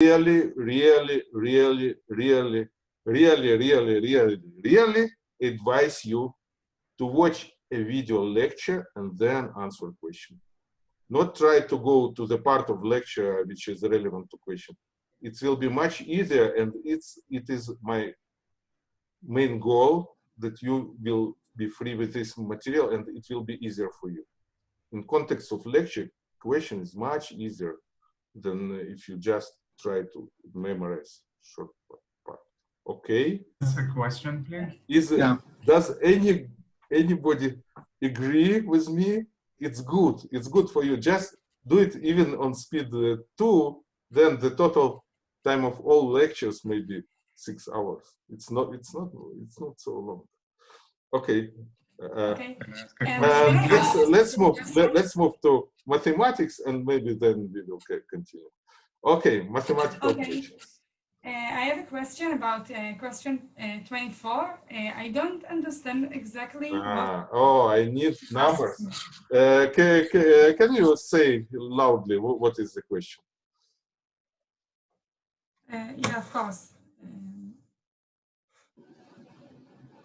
really, really, really, really, really, really, really, really advise you to watch a video lecture and then answer question. Not try to go to the part of lecture which is relevant to question. It will be much easier and it's, it is my main goal that you will be free with this material and it will be easier for you. In context of lecture, question is much easier than if you just try to memorize short part. Okay. That's a question, please. Is yeah. does any anybody agree with me? It's good. It's good for you. Just do it even on speed uh, two. Then the total time of all lectures may be six hours. It's not. It's not. It's not so long. Okay. Uh, okay. Uh, let's let's move. Let, us move to mathematics, and maybe then we will continue. Okay, mathematical okay. Uh, I have a question about uh, question uh, 24. Uh, I don't understand exactly. Ah, oh, I need numbers. Uh, can, can you say loudly what is the question? Uh, yeah, of course. Um,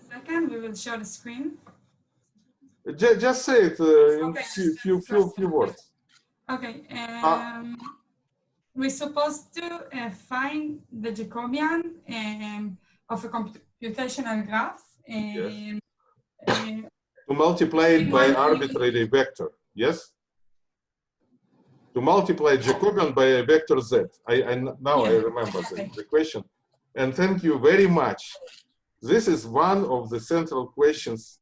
second, we will show the screen. Just, just say it in okay. few, few, few, few words. Okay. Ah. We're supposed to uh, find the Jacobian um, of a computational graph. Um, yes. Uh, to multiply it by arbitrary vector, yes? To multiply Jacobian by a vector z. I, I now yeah. I remember the, the question. And thank you very much. This is one of the central questions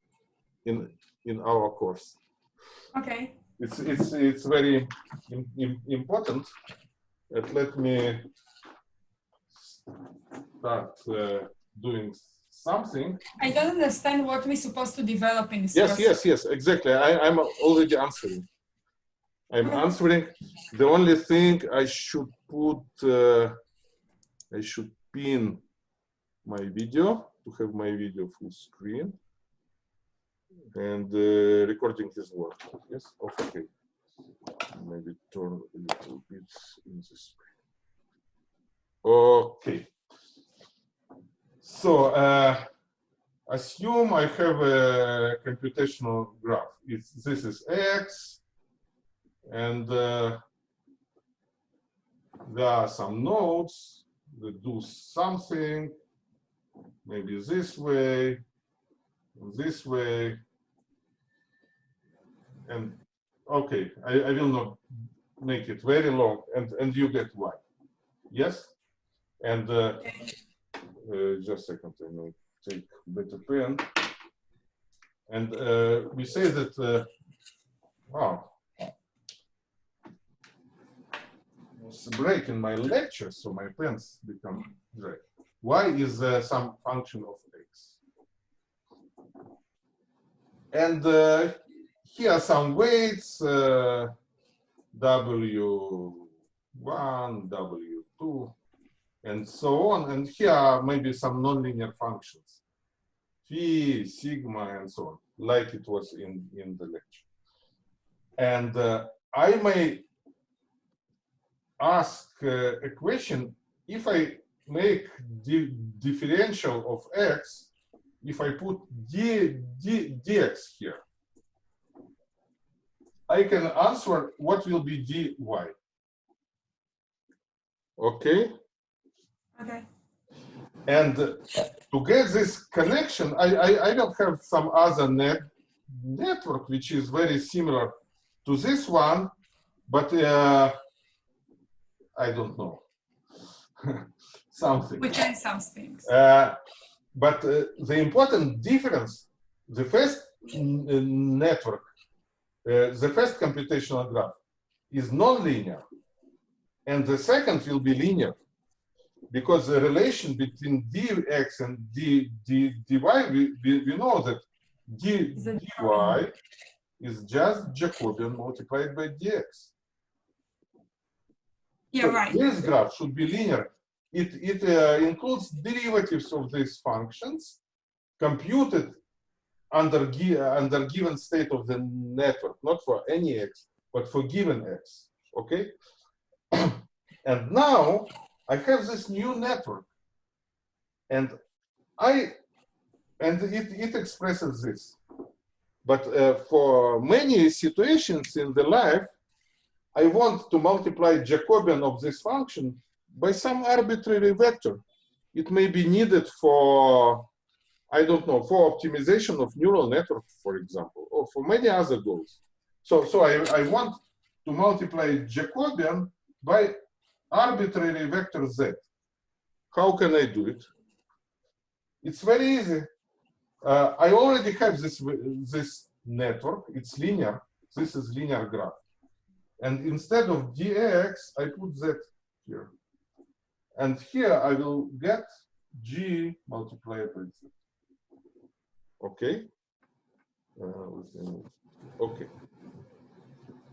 in in our course. Okay. It's it's it's very important and let me start uh, doing something. I don't understand what we're supposed to develop in this Yes, process. yes, yes, exactly. I, am already answering. I'm answering. The only thing I should put, uh, I should pin my video to have my video full screen. And uh, recording is working. Yes, okay maybe turn a little bit in this way. Okay. So uh, assume I have a computational graph. It's, this is x, and uh, there are some nodes that do something, maybe this way, this way, and Okay, I, I will not make it very long, and, and you get y. Yes? And uh, uh, just a second, I will take better pen. And uh, we say that, uh, wow, it's a break in my lecture, so my pens become dry. Y is some function of x. And uh, here are some weights, uh, W1, W2, and so on. And here are maybe some nonlinear functions, phi, sigma, and so on, like it was in, in the lecture. And uh, I may ask uh, a question, if I make the differential of x, if I put d, d, dx here, I can answer what will be dy. Okay? Okay. And to get this connection, I, I, I will have some other net network which is very similar to this one, but uh, I don't know. something. We can some things. Uh, but uh, the important difference, the first network the first computational graph is nonlinear, and the second will be linear, because the relation between dx and d, d, dy, we, we, we know that d, dy is just Jacobian multiplied by dx. Yeah, so right. This graph should be linear. It, it uh, includes derivatives of these functions computed under, under given state of the network, not for any x, but for given x, okay? and now I have this new network and I, and it, it expresses this. But uh, for many situations in the life, I want to multiply Jacobian of this function by some arbitrary vector. It may be needed for, I don't know, for optimization of neural network, for example, or for many other goals. So, so I, I want to multiply Jacobian by arbitrary vector z. How can I do it? It's very easy. Uh, I already have this, this network. It's linear. This is linear graph. And instead of dx, I put z here. And here I will get g multiplied by z. Okay? Uh, okay.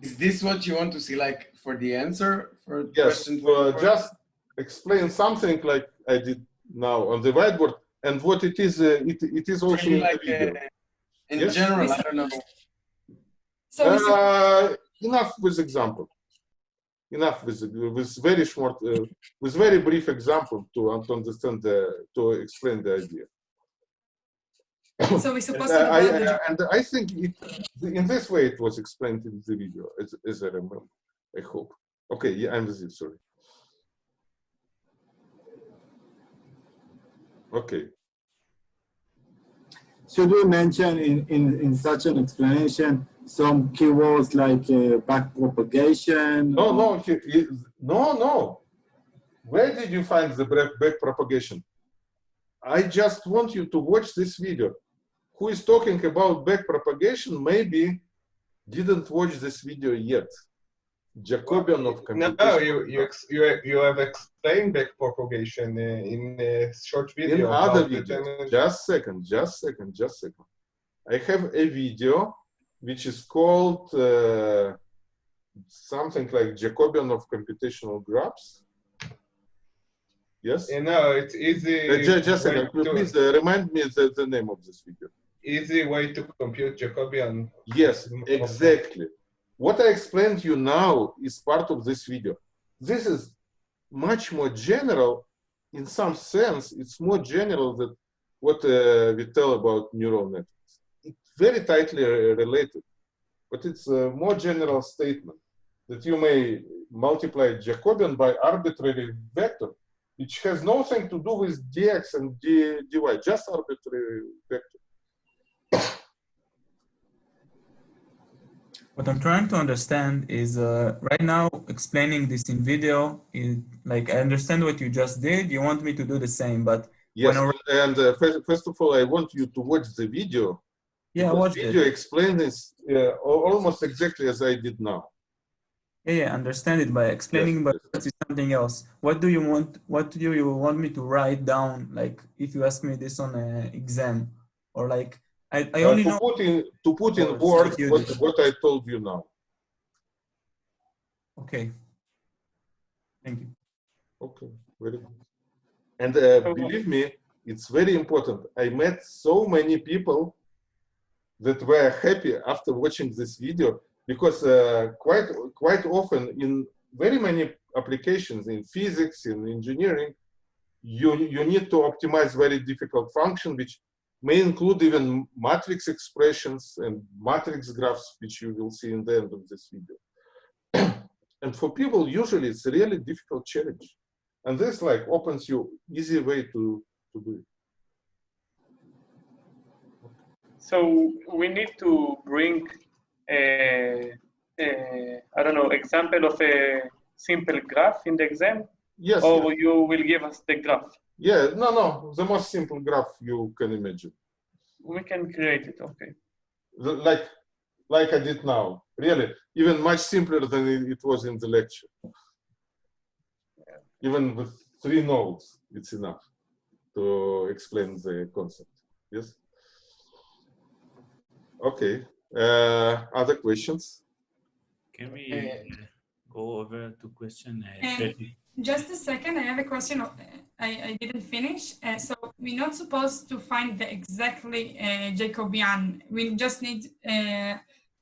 Is this what you want to see, like, for the answer? For yes, uh, just explain something like I did now on the whiteboard, and what it is, uh, it, it is also in like, the video. Uh, in yes? general, I don't know. So uh, enough with example. Enough with with very short, uh, with very brief example to to understand the to explain the idea. So we supposed and, to. I, I, and I think it, in this way it was explained in the video, as, as I remember. I hope. Okay, yeah, I'm with you. Sorry. Okay. Should we mention in, in, in such an explanation some keywords like uh, back propagation? No, no, he, he, no, no. Where did you find the back, back propagation? I just want you to watch this video. Who is talking about back propagation maybe didn't watch this video yet. Jacobian of computation. No, you you you you have explained backpropagation in a short video. In other videos. Just second, just second, just second. I have a video which is called uh, something like Jacobian of computational graphs. Yes. You know, it's easy. Uh, just, just a second, please uh, remind me the, the name of this video. Easy way to compute Jacobian. Yes, exactly. What I explained to you now is part of this video. This is much more general in some sense. It's more general than what uh, we tell about neural networks. It's very tightly related, but it's a more general statement that you may multiply Jacobian by arbitrary vector, which has nothing to do with dx and dy, just arbitrary vector. What I'm trying to understand is uh, right now explaining this in video, is, like I understand what you just did. You want me to do the same, but yes. and uh, first, first of all, I want you to watch the video. Yeah, watch the video. Explain this uh, almost exactly as I did now. Yeah, yeah, understand it by explaining, yes, but yes. something else. What do you want? What do you want me to write down? Like if you ask me this on an exam, or like I, I only uh, to know put in to put in words what, what I told you now. Okay. Thank you. Okay, very good. And uh, believe me, it's very important. I met so many people that were happy after watching this video because uh, quite quite often in very many applications in physics in engineering you you need to optimize very difficult function which may include even matrix expressions and matrix graphs, which you will see in the end of this video. and for people, usually it's a really difficult challenge. And this like opens you easy way to, to do it. So we need to bring a, a I don't know, example of a simple graph in the exam? Yes. Or you will give us the graph? Yeah, no, no, the most simple graph you can imagine. We can create it, okay. The, like, like I did now, really, even much simpler than it was in the lecture. Yeah. Even with three nodes, it's enough to explain the concept, yes? Okay, uh, other questions? Can we uh, go over to question uh, just a second, I have a question I, I didn't finish. Uh, so we're not supposed to find the exactly uh, Jacobian. We just need uh,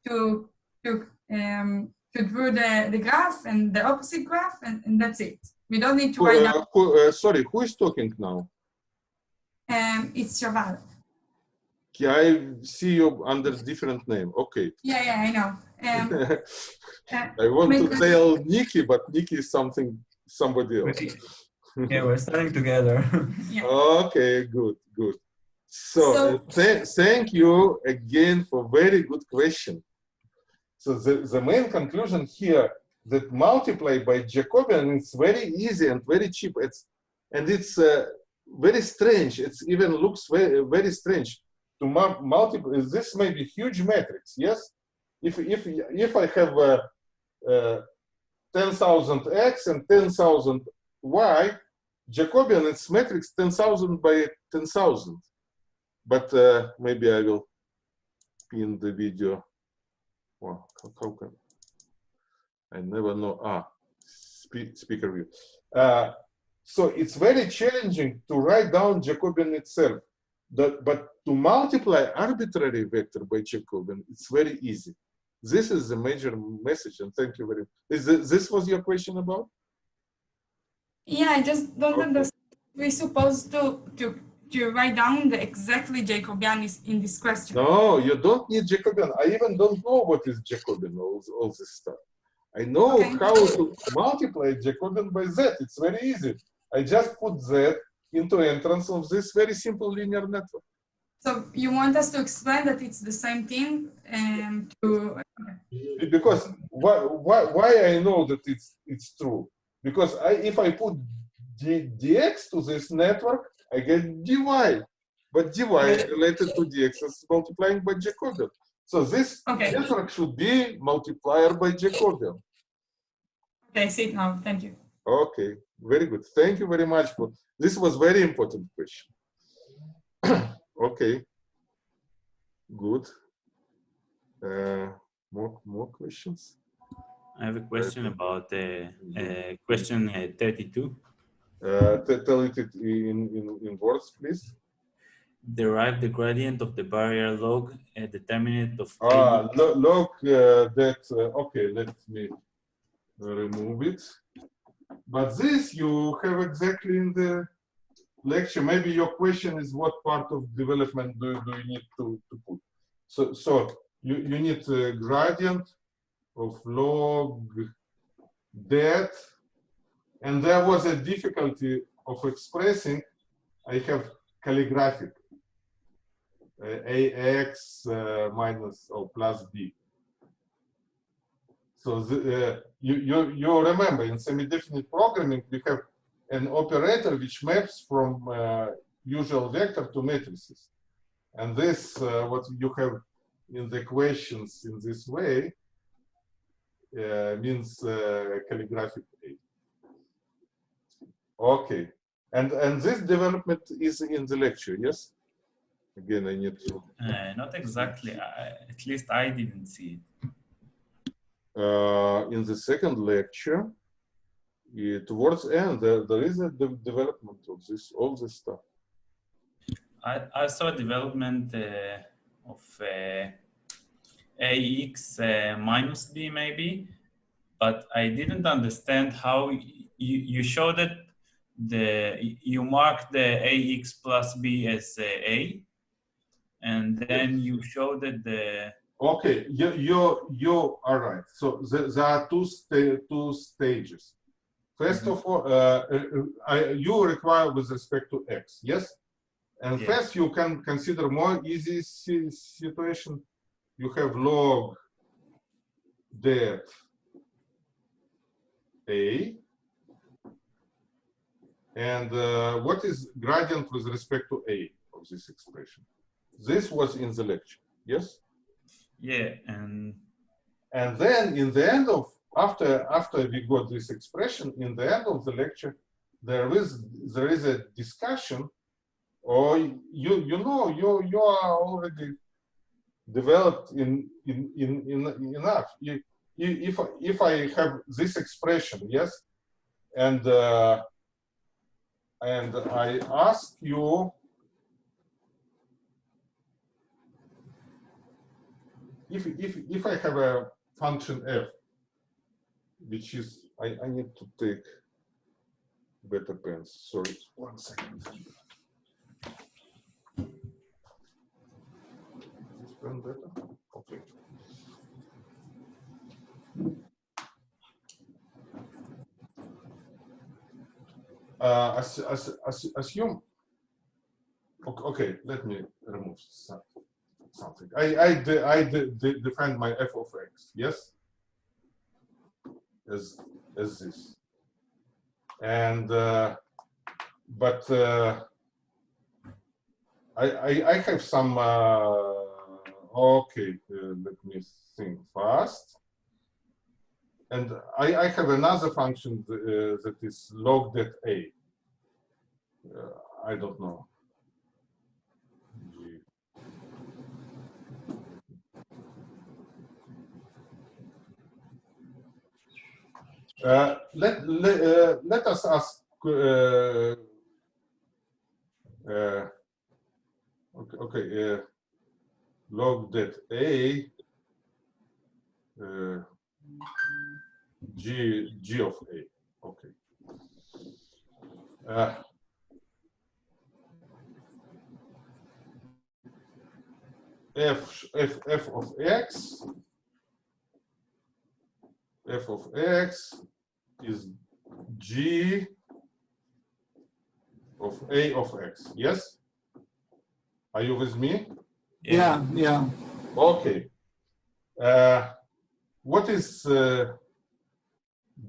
to to um, to draw the, the graph and the opposite graph, and, and that's it. We don't need to write uh, down. who, uh, sorry, who is talking now? Um, it's Shaval. I see you under different name. Okay. Yeah, yeah, I know. Um, uh, I want to tell Nikki, but Nikki is something somebody else. yeah, we're starting together. yeah. Okay, good, good. So, so uh, th thank you again for very good question. So the, the main conclusion here that multiply by Jacobian it's very easy and very cheap. It's and it's uh, very strange. It even looks very very strange to multiply. This may be huge matrix. Yes, if if if I have a, a 10,000 x and 10,000 y, Jacobian it's matrix 10,000 by 10,000. But uh, maybe I will in the video. Wow, well, how, can I never know? Ah, speak, speaker view. Uh, so it's very challenging to write down Jacobian itself. But to multiply arbitrary vector by Jacobian, it's very easy. This is the major message, and thank you very much. Is this, this was your question about? Yeah, I just don't Okay. understand. We're supposed to, to, to write down the exactly Jacobian is in this question. No, you don't need Jacobian. I even don't know what is Jacobian, all, all this stuff. I know Okay. how to multiply Jacobian by z. It's very easy. I just put z into entrance of this very simple linear network. So you want us to explain that it's the same thing and to, Because why, why, why I know that it's, it's true? Because I, if I put d, dx to this network, I get dy. But dy related to dx is multiplying by Jacobian. So this Okay. network should be multiplier by Jacobian. okay, I see it now, thank you. Okay, very good. Thank you very much for this was very important question. okay, good. Uh, more more questions? I have a question about uh, uh, question uh, 32. Uh, tell it in, in in words, please. Derive the gradient of the barrier log a determinant of Ah, lo- log uh, that. Uh, okay, let me remove it. But this you have exactly in the lecture. Maybe your question is what part of development do, do you need to, to put? So, so you, you need a gradient of log det, and there was a difficulty of expressing. I have calligraphic uh, ax uh, minus or plus b. So the, uh, you, you, you remember in semi-definite programming, we have an operator which maps from uh, usual vector to matrices. And this, uh, what you have in the equations in this way, uh, means uh, calligraphic A. Okay. And, and this development is in the lecture, yes? Again, I need to. Uh, not exactly. I, at least I didn't see it. uh, in the second lecture, uh, towards end, there, there is a de development of this, all this stuff. I, I saw development uh, of uh, AX uh, minus B maybe, but I didn't understand how you, you showed that the you mark the AX plus B as uh, A, and then you showed that the Okay, you, you, you are right. So the, there are two, sta two stages. 1st of all, uh, uh, I, you require with respect to x, yes? And Yeah. first you can consider more easy si situation. You have log det a and uh, what is gradient with respect to a of this expression? This was in the lecture, yes? yeah and And then in the end of after after we got this expression, in the end of the lecture, there is there is a discussion, or you you know you you are already developed in in in, in enough. You, if if I have this expression, yes, and uh, and I ask you if if if I have a function f, which is I, I need to take better pens. Sorry, one second. This pen better? Okay. Uh, as, as, as, assume. Okay, okay, let me remove something. I I de, I de, de, define my f of x. Yes. As as this. And uh, but uh, I, I I have some. Uh, okay, uh, let me think fast. And I, I have another function uh, that is logged at a. Uh, I don't know. G. Uh, let, let, uh, let us ask uh, uh, okay, okay uh, log det a g g of a okay. F f f of x f of x is g of a of x. Yes? Are you with me? Yeah, yeah. okay. Uh, what is uh,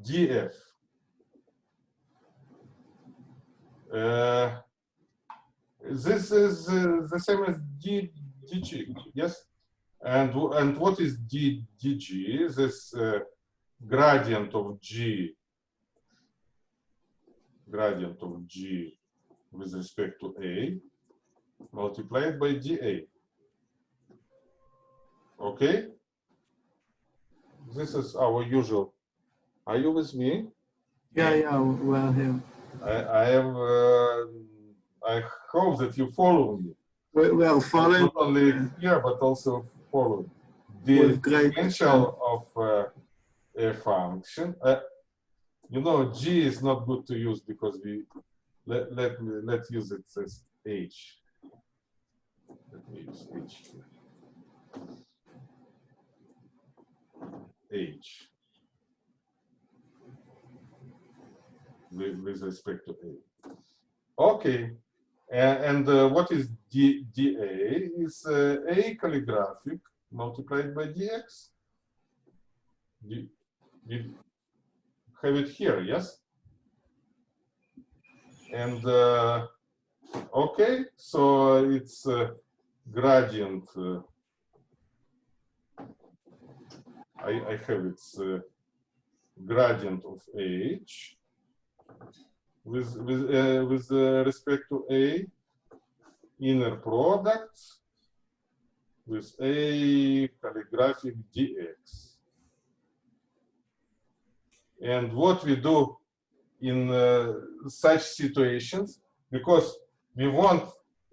df uh, this is uh, the same as d dg yes? And and what is d dg this uh, gradient of g gradient of g with respect to a multiplied by dA. Okay? This is our usual. Are you with me? Yeah, yeah, well here. I, I am, uh, I hope that you follow me. We, we are following Not only here, but also follow. The great potential of uh, a function. Uh, you know, G is not good to use because we let let let's use it as H. Let me use H. H with, with respect to A. Okay, and, and uh, what is D, dA is uh, A calligraphic multiplied by dx. You, you have it here, yes? And uh, okay, so it's uh, gradient. Uh, I, I have its uh, gradient of h with with uh, with respect to a inner product with a calligraphic dx. And what we do in uh, such situations, because we want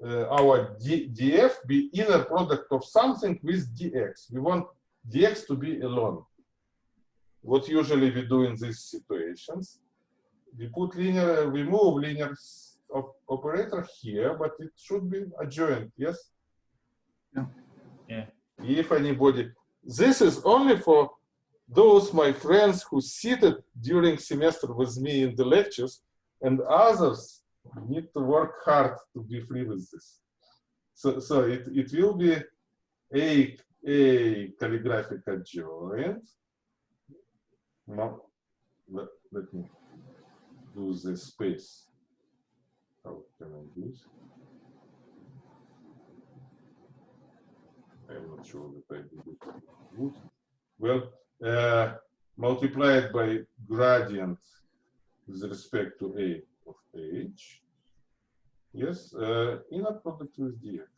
uh, our D, df be inner product of something with dx. We want dx to be alone. What usually we do in these situations, we put linear, we move linear s- op operator here, but it should be adjoint, yes? Yeah. Yeah. If anybody, this is only for those my friends who seated during semester with me in the lectures and others need to work hard to be free with this. So, so it, it will be a, a calligraphic adjoint. No, let, let me do the space. How can I do it? I'm not sure that I did it good. Well, uh, multiplied by gradient with respect to a of h. Yes, uh, inner product with dx.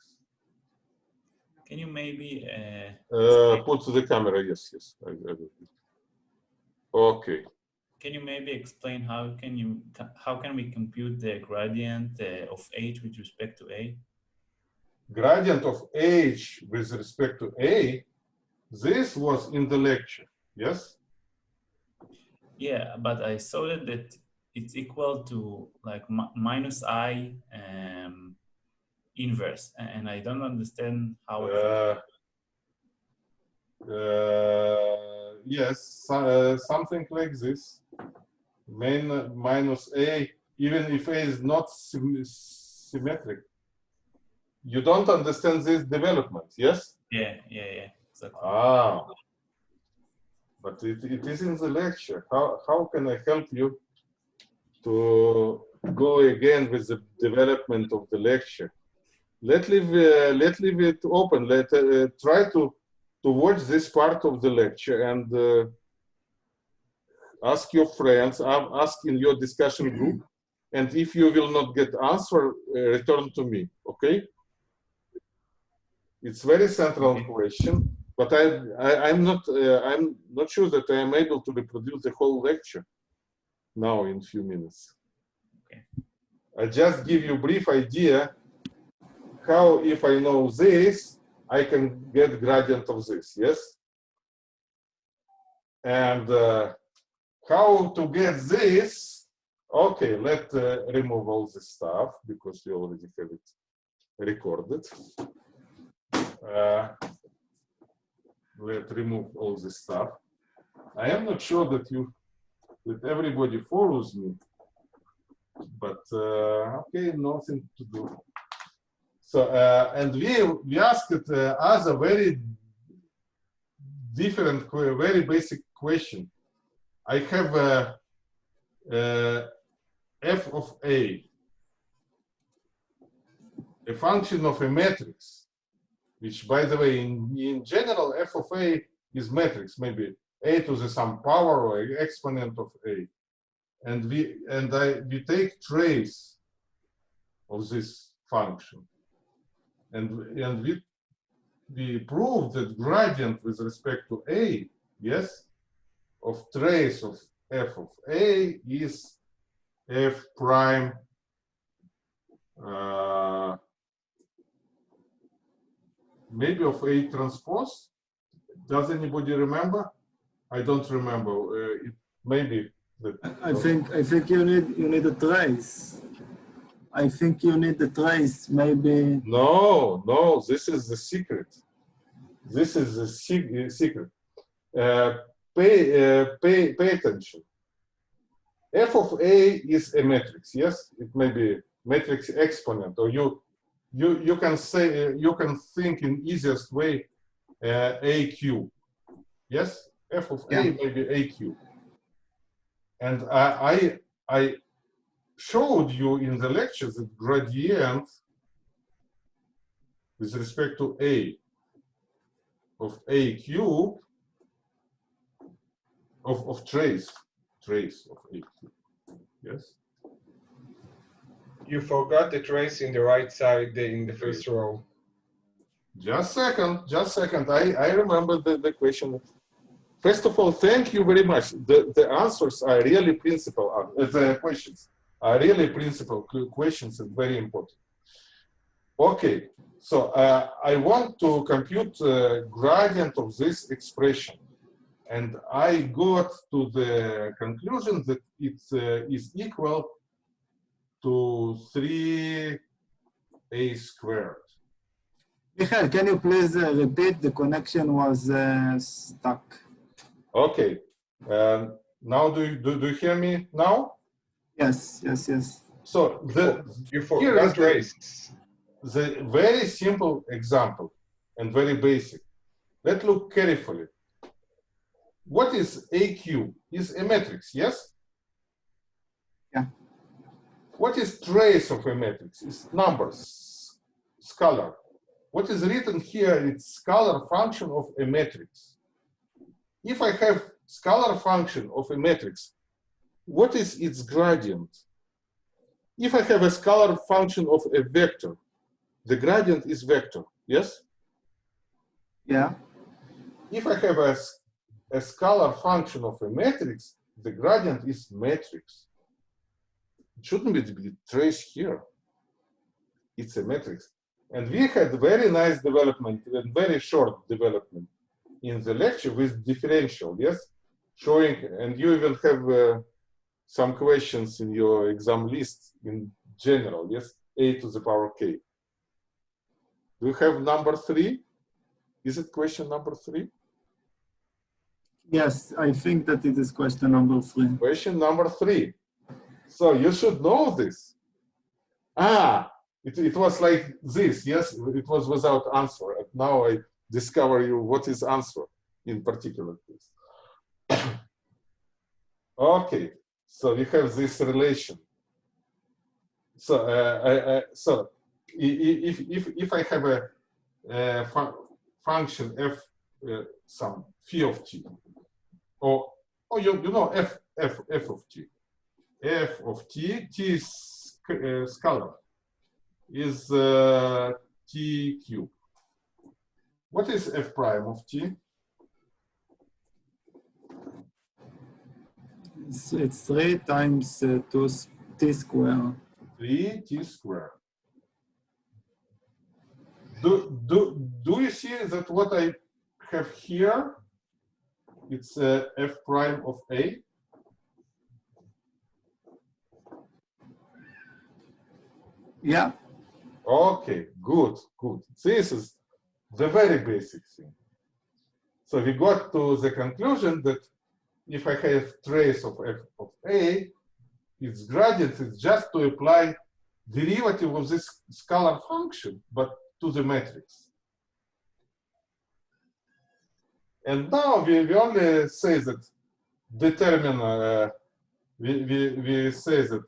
Can you maybe uh, Uh, put to the camera, yes, yes. I, I. Okay. can you maybe explain how can you how can we compute the gradient uh, of h with respect to a? Gradient of h with respect to a, this was in the lecture, yes? Yeah, but I saw that, that it's equal to like minus i um, inverse, and I don't understand how. Uh, uh, yes, uh, something like this. Main minus a, even if a is not sym symmetric. You don't understand this development, yes? yeah, yeah, yeah. Exactly. Ah, but it, it is in the lecture. How, how can I help you to go again with the development of the lecture? Let leave, uh, let leave it open. Let uh, try to to watch this part of the lecture and uh, ask your friends, ask in your discussion group, and if you will not get answer, uh, return to me. Okay? It's very central question but I, I I'm not uh, I'm not sure that I am able to reproduce the whole lecture now in few minutes. Okay. I just give you brief idea how if I know this I can get gradient of this yes and uh, how to get this okay let uh, remove all this stuff because we already have it recorded. Uh, let remove all this stuff. I am not sure that you, that everybody follows me, but uh, okay, nothing to do. So, uh, and we, we asked uh, us a very different, very basic question. I have a, uh of a, a function of a matrix which by the way, in, in general, f of a is matrix, maybe a to the some power or exponent of a. And we and I we take trace of this function. And and we we prove that gradient with respect to a, yes, of trace of f of a is f prime uh, maybe of A transpose. Does anybody remember? I don't remember. Uh, it maybe. I think I think you need you need a trace. I think you need the trace. Maybe No, no. This is the secret. This is the secret. Uh, pay, uh, pay, pay attention. F of A is a matrix. Yes, it may be matrix exponent, or you you you can say uh, you can think in easiest way uh, a cube yes? F of a Yeah. may be a cube and I, I i showed you in the lecture that gradient with respect to a of a cube of of trace trace of a cube. Yes You forgot the trace in the right side in the first row. Just second, just second. I, I remember the, the question. First of all, thank you very much. The, the answers are really principal, uh, the questions are really principal questions and very important. Okay, so uh, I want to compute uh, gradient of this expression. And I got to the conclusion that it uh, is equal to 3a squared. Michael, can you please uh, repeat? The connection was uh, stuck. Okay. Um, now do you, do, do you hear me now? Yes, yes, yes. So the You Here forgot the- the very simple example and very basic. Let's look carefully. What is a cube? Is a matrix, yes? Yeah. What is trace of a matrix? It's numbers, scalar. What is written here? It's scalar function of a matrix. If I have scalar function of a matrix, what is its gradient? If I have a scalar function of a vector, the gradient is vector, yes? Yeah. If I have a, a scalar function of a matrix, the gradient is matrix. It shouldn't be traced here. It's a matrix. And we had very nice development and very short development in the lecture with differential, yes? Showing, and you even have uh, some questions in your exam list in general, yes? A to the power k. Do you have number three? Is it question number three? Yes, I think that it is question number three. Question number three. So you should know this. Ah, it, it was like this, yes? It was without answer. And now I discover you what is answer in particular case. okay, so we have this relation. So, uh, I, I, so if, if, if I have a, a fun function f uh, some phi of t, or, or you, you know f, f, f of t, f of t, t is uh, scalar, is uh, t cube. What is f prime of t? It's, it's 3 times uh, 2 t square. 3 t square. Do, do, do you see that what I have here, it's uh, f prime of a? Yeah, Okay, good, good. This is the very basic thing. So we got to the conclusion that if I have trace of f of a, its gradient is just to apply derivative of this scalar function, but to the matrix. And now we, we only say that determine, uh, we, we, we say that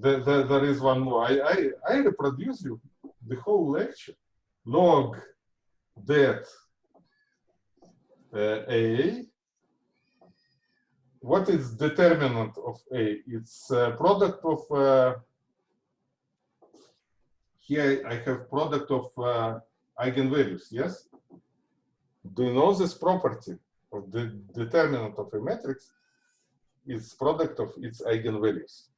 there, there, there is one more. I, I, I reproduce you the whole lecture. Log det uh, A. What is determinant of A? It's product of, uh, here I have product of uh, eigenvalues, yes? Do you know this property of the determinant of a matrix? It's product of its eigenvalues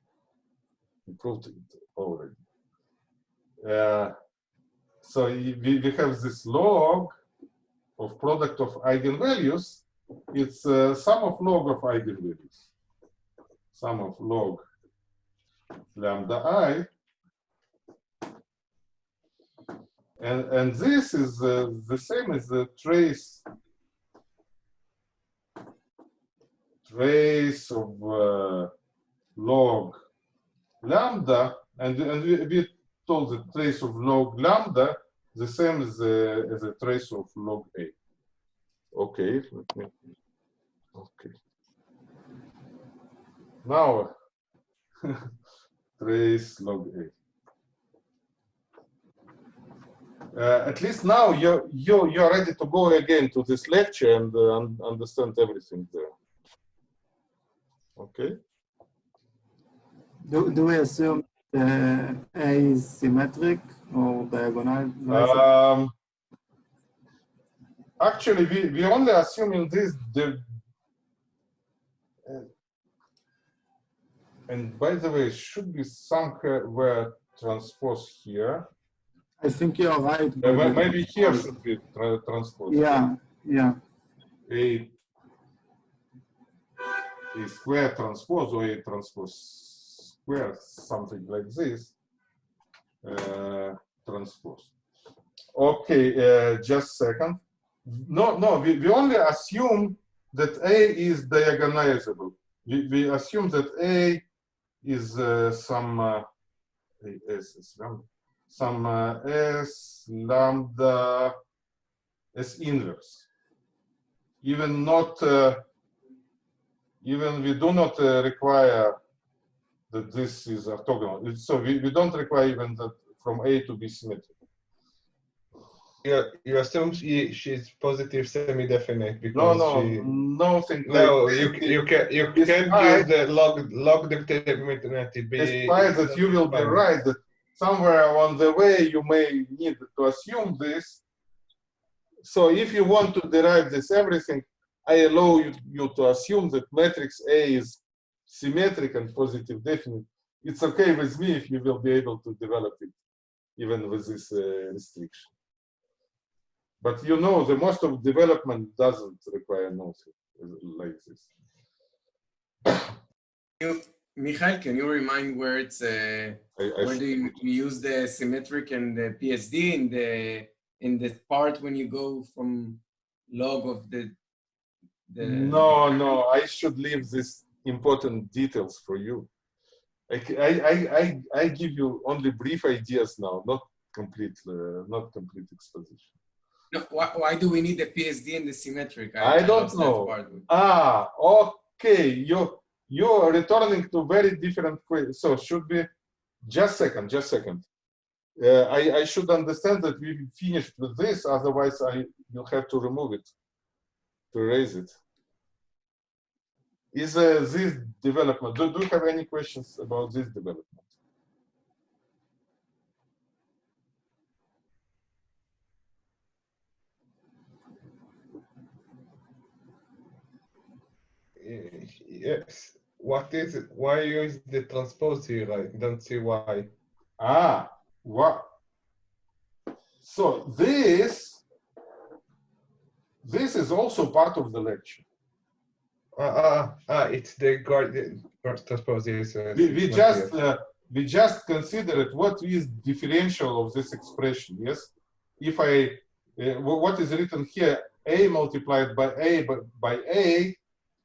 we proved it already. Uh, so we, we have this log of product of eigenvalues. It's uh, sum of log of eigenvalues. Sum of log lambda i. And, and this is uh, the same as the trace trace of uh, log lambda, and, and we, we told the trace of log lambda the same as the, as the trace of log a. Okay, let me, okay. Now, trace log a. Uh, at least now you're, you're, you're ready to go again to this lecture and uh, un understand everything there. Okay. Do, do we assume uh, A is symmetric or diagonal? Um, actually, we, we only assume in this the uh, and by the way, it should be somewhere transpose here. I think you're right. Uh, maybe here should be tra transpose. Yeah, yeah. A, a square transpose or a transpose square, something like this. Uh, transpose. Okay, uh, just second. No, no, we, we only assume that A is diagonalizable. We, we assume that A is uh, some uh, S, S lambda, some uh, S lambda S inverse. Even not, uh, even we do not uh, require that this is orthogonal. So we, we don't require even that from A to be symmetrical. You, you assume she, she's positive semi-definite because no, she... nothing. No, like you, you can you can't use the log log determinant. Be despite that you will be right that somewhere along the way you may need to assume this. So if you want to derive this everything, I allow you, you to assume that matrix A is symmetric and positive definite. It's okay with me if you will be able to develop it even with this uh, restriction. But you know, the most of development doesn't require nothing like this. you, Michael, can you remind where it's uh, I, I where do you, you use the symmetric and the PSD in the in the part when you go from log of the the No, no, I should leave these important details for you. I I I give you only brief ideas now, not complete, uh, not complete exposition. No, why, why do we need the PSD and the symmetric? I don't know. Ah, okay, you, you're returning to very different questions. So should be just second, just second. Uh, I, I should understand that we finished with this, otherwise I, you'll have to remove it, to raise it. Is uh, this development, do, do you have any questions about this development? Eh, Yes. What is it? Why use the transpose here? I don't see why. Ah, what? So this, this is also part of the lecture. Ah, ah, ah, it's the guardian transpose. Uh, We, we just, uh, we just considered what is differential of this expression, yes? If I, uh, what is written here, a multiplied by a by, by a,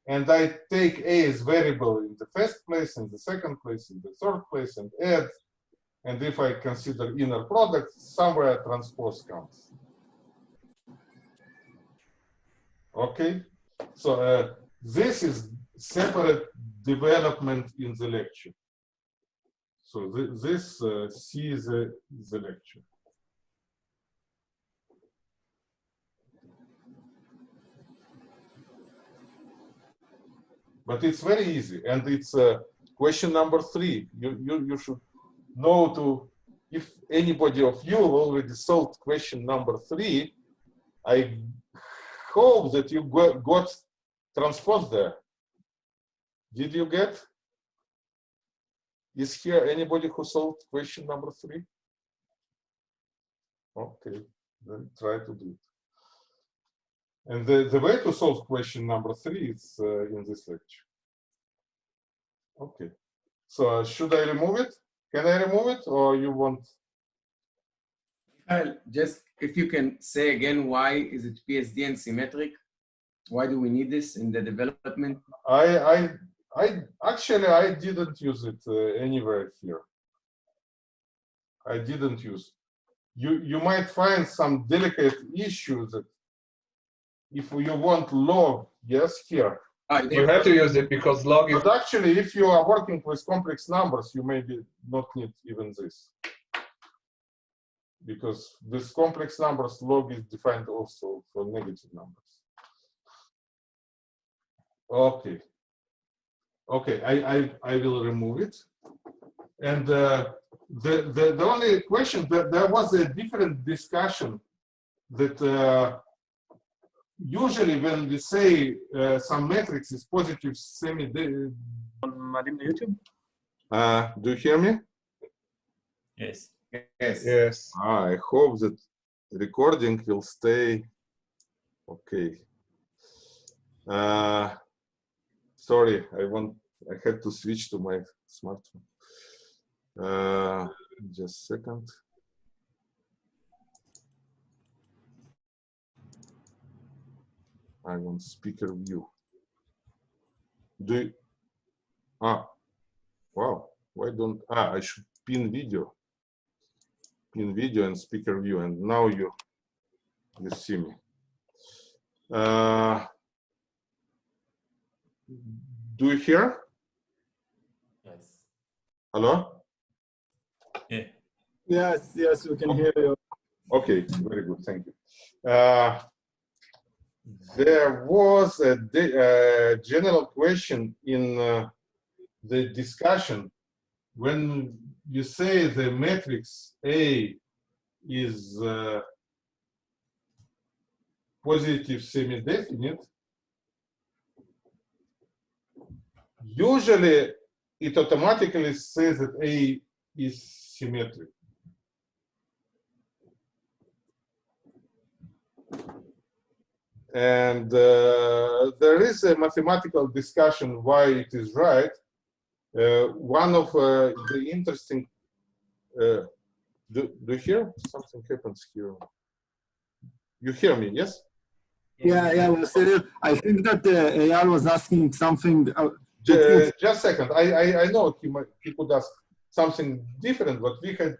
and I take a as variable in the first place, in the second place, in the third place, and add, and if I consider inner product, somewhere transpose comes. Okay, so uh, this is separate development in the lecture. So thi- this uh, C is the, the lecture. But it's very easy, and it's uh, question number three. You, you, you should know to, if anybody of you already solved question number three, I hope that you got, got transpose there. Did you get? Is here anybody who solved question number three? Okay, then try to do it. And the, the way to solve question number three is uh, in this lecture. Okay, so uh, should I remove it? Can I remove it or you want? Michael, just if you can say again, why is it PSD and symmetric? Why do we need this in the development? I, I, I actually I didn't use it uh, anywhere here. I didn't use. You you might find some delicate issues that if you want log, yes, here. Ah, You have to use it because log is But actually, if you are working with complex numbers, you maybe not need even this. Because with complex numbers, log is defined also for negative numbers. Okay. Okay, I, I, I will remove it. And uh, the, the, the only question, that there was a different discussion that uh, usually when we say uh, some matrix is positive semi my YouTube. Uh, do you hear me? Yes. Yes. Yes. Ah, I hope that recording will stay okay. Uh, sorry i want i had to switch to my smartphone. Uh, just a second. I want speaker view. Do you, ah wow why don't ah i should pin video. Pin video and speaker view and now you you see me. Uh, do you hear Yes. hello Yeah. Yes, yes, we can hear you. okay very good thank you uh, there was a, di- a general question in uh, the discussion when you say the matrix A is uh, positive semi-definite, usually it automatically says that A is symmetric. And uh, there is a mathematical discussion why it is right. Uh, one of uh, the interesting, uh, do, do you hear? Something happens here. You hear me, yes? Yeah, yeah, I think that uh, was asking something. Ju- Just a second, I, I, I know he might, he could ask something different, but we had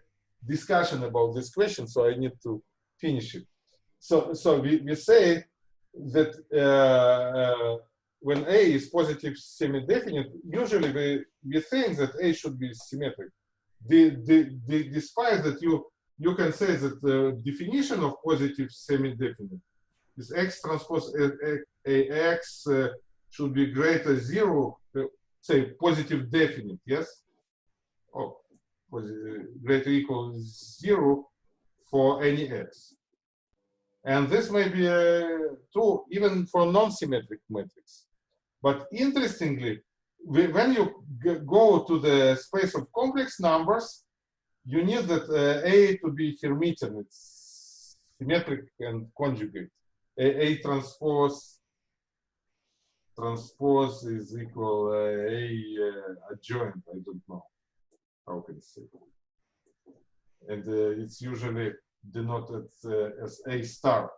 discussion about this question, so I need to finish it. So, so we, we say that uh, uh, when A is positive semi-definite, usually we, we think that A should be symmetric. The, the, the, despite that you, you can say that the definition of positive semi-definite is X transpose AX uh, should be greater zero, uh, say positive definite, yes? Oh, posi- greater equal zero for any X. And this may be uh, true even for non-symmetric matrix. But interestingly, we- when you go to the space of complex numbers, you need that uh, A to be Hermitian. It's symmetric and conjugate. A, A transpose transpose is equal uh, A uh, adjoint. I don't know how can say. And uh, it's usually denoted as A star.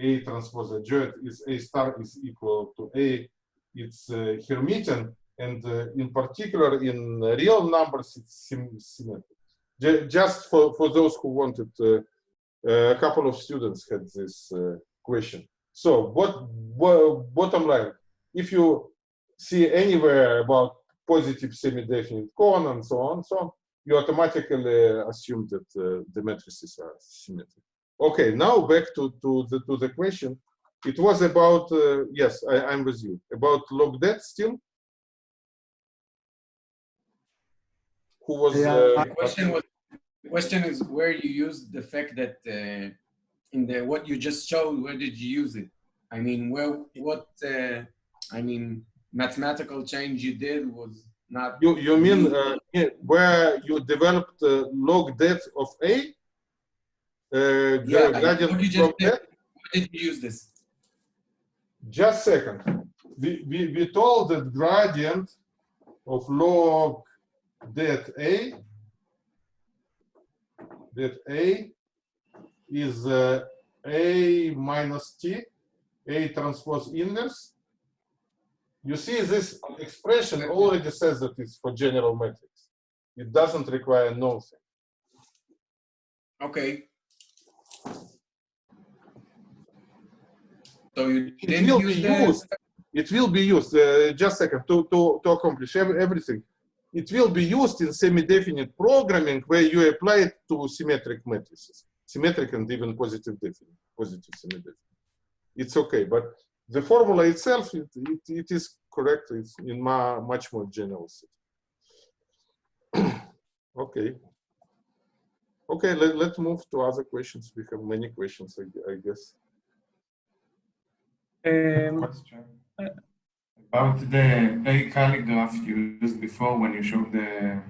A transpose adjoint is A star is equal to A. It's Hermitian, and in particular in real numbers, it's sym symmetric. Ju- just for, for those who wanted, a couple of students had this question. So what, what bottom line, if you see anywhere about positive semi-definite cone and so on, so on, you automatically assume that uh, the matrices are symmetric. Okay, now back to, to, the, to the question. It was about, uh, yes, I, I'm with you, about log det still? Who was, Yeah, uh, The question was, the question is where you use the fact that uh, in the what you just showed, where did you use it? I mean, where what uh, I mean, mathematical change you did was not. you, you mean uh, where you developed uh, log det of A? Uh, Yeah, gradient what you just did. Where did you use this? Just second. We, we, we told that gradient of log det A, that A is uh, A minus T, A transpose inverse. You see this expression already says that it's for general matrix. It doesn't require nothing. Okay. So you It didn't will use be the, used. It will be used. Uh, just a second to to to accomplish everything. It will be used in semi-definite programming where you apply it to symmetric matrices, symmetric and even positive definite, positive semi-definite. It's okay, but the formula itself, it, it, it is correct. It's in ma much more general set. okay. Okay, let, let's move to other questions. We have many questions, I, I guess. Um, question about the A calligraph you used before when you showed the,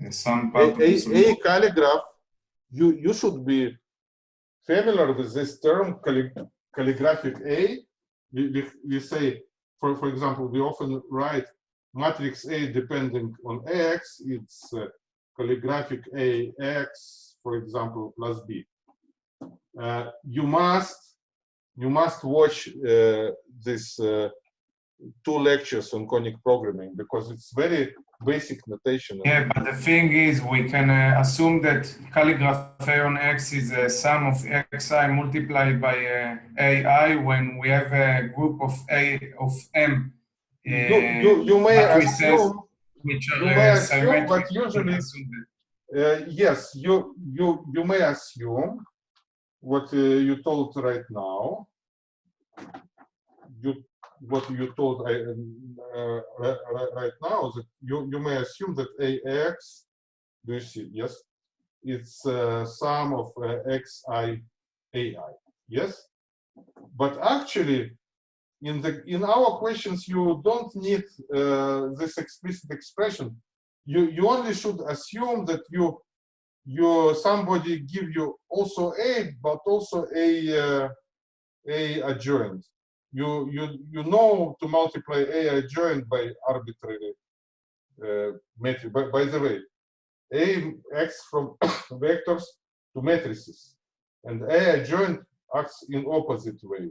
the some a, part of the a, a calligraph, you, you should be familiar with this term, calli- calligraphic A. We, we, we say, for, for example, we often write matrix A depending on AX, it's uh, calligraphic AX, for example, plus B. Uh, you must you must watch uh, this uh, two lectures on conic programming because it's very basic notation. Yeah, but the thing is, we can uh, assume that calligraph A on X is a sum of Xi multiplied by uh, AI when we have a group of A of M. uh, you, you, you may assume, which are you may uh, assume, symmetric. but usually, assume uh, yes, you, you, you may assume what uh, you told right now. You, what you told I, uh, ri- ri- right now, that you, you may assume that AX, do you see, yes? It's uh, sum of uh, XI AI, yes? But actually, in the in our questions you don't need uh, this explicit expression you you only should assume that you you somebody give you also a but also a uh, a adjoint you you you know to multiply a adjoint by arbitrary uh, matrix. By, by the way, A acts from vectors to matrices, and A adjoint acts in opposite way.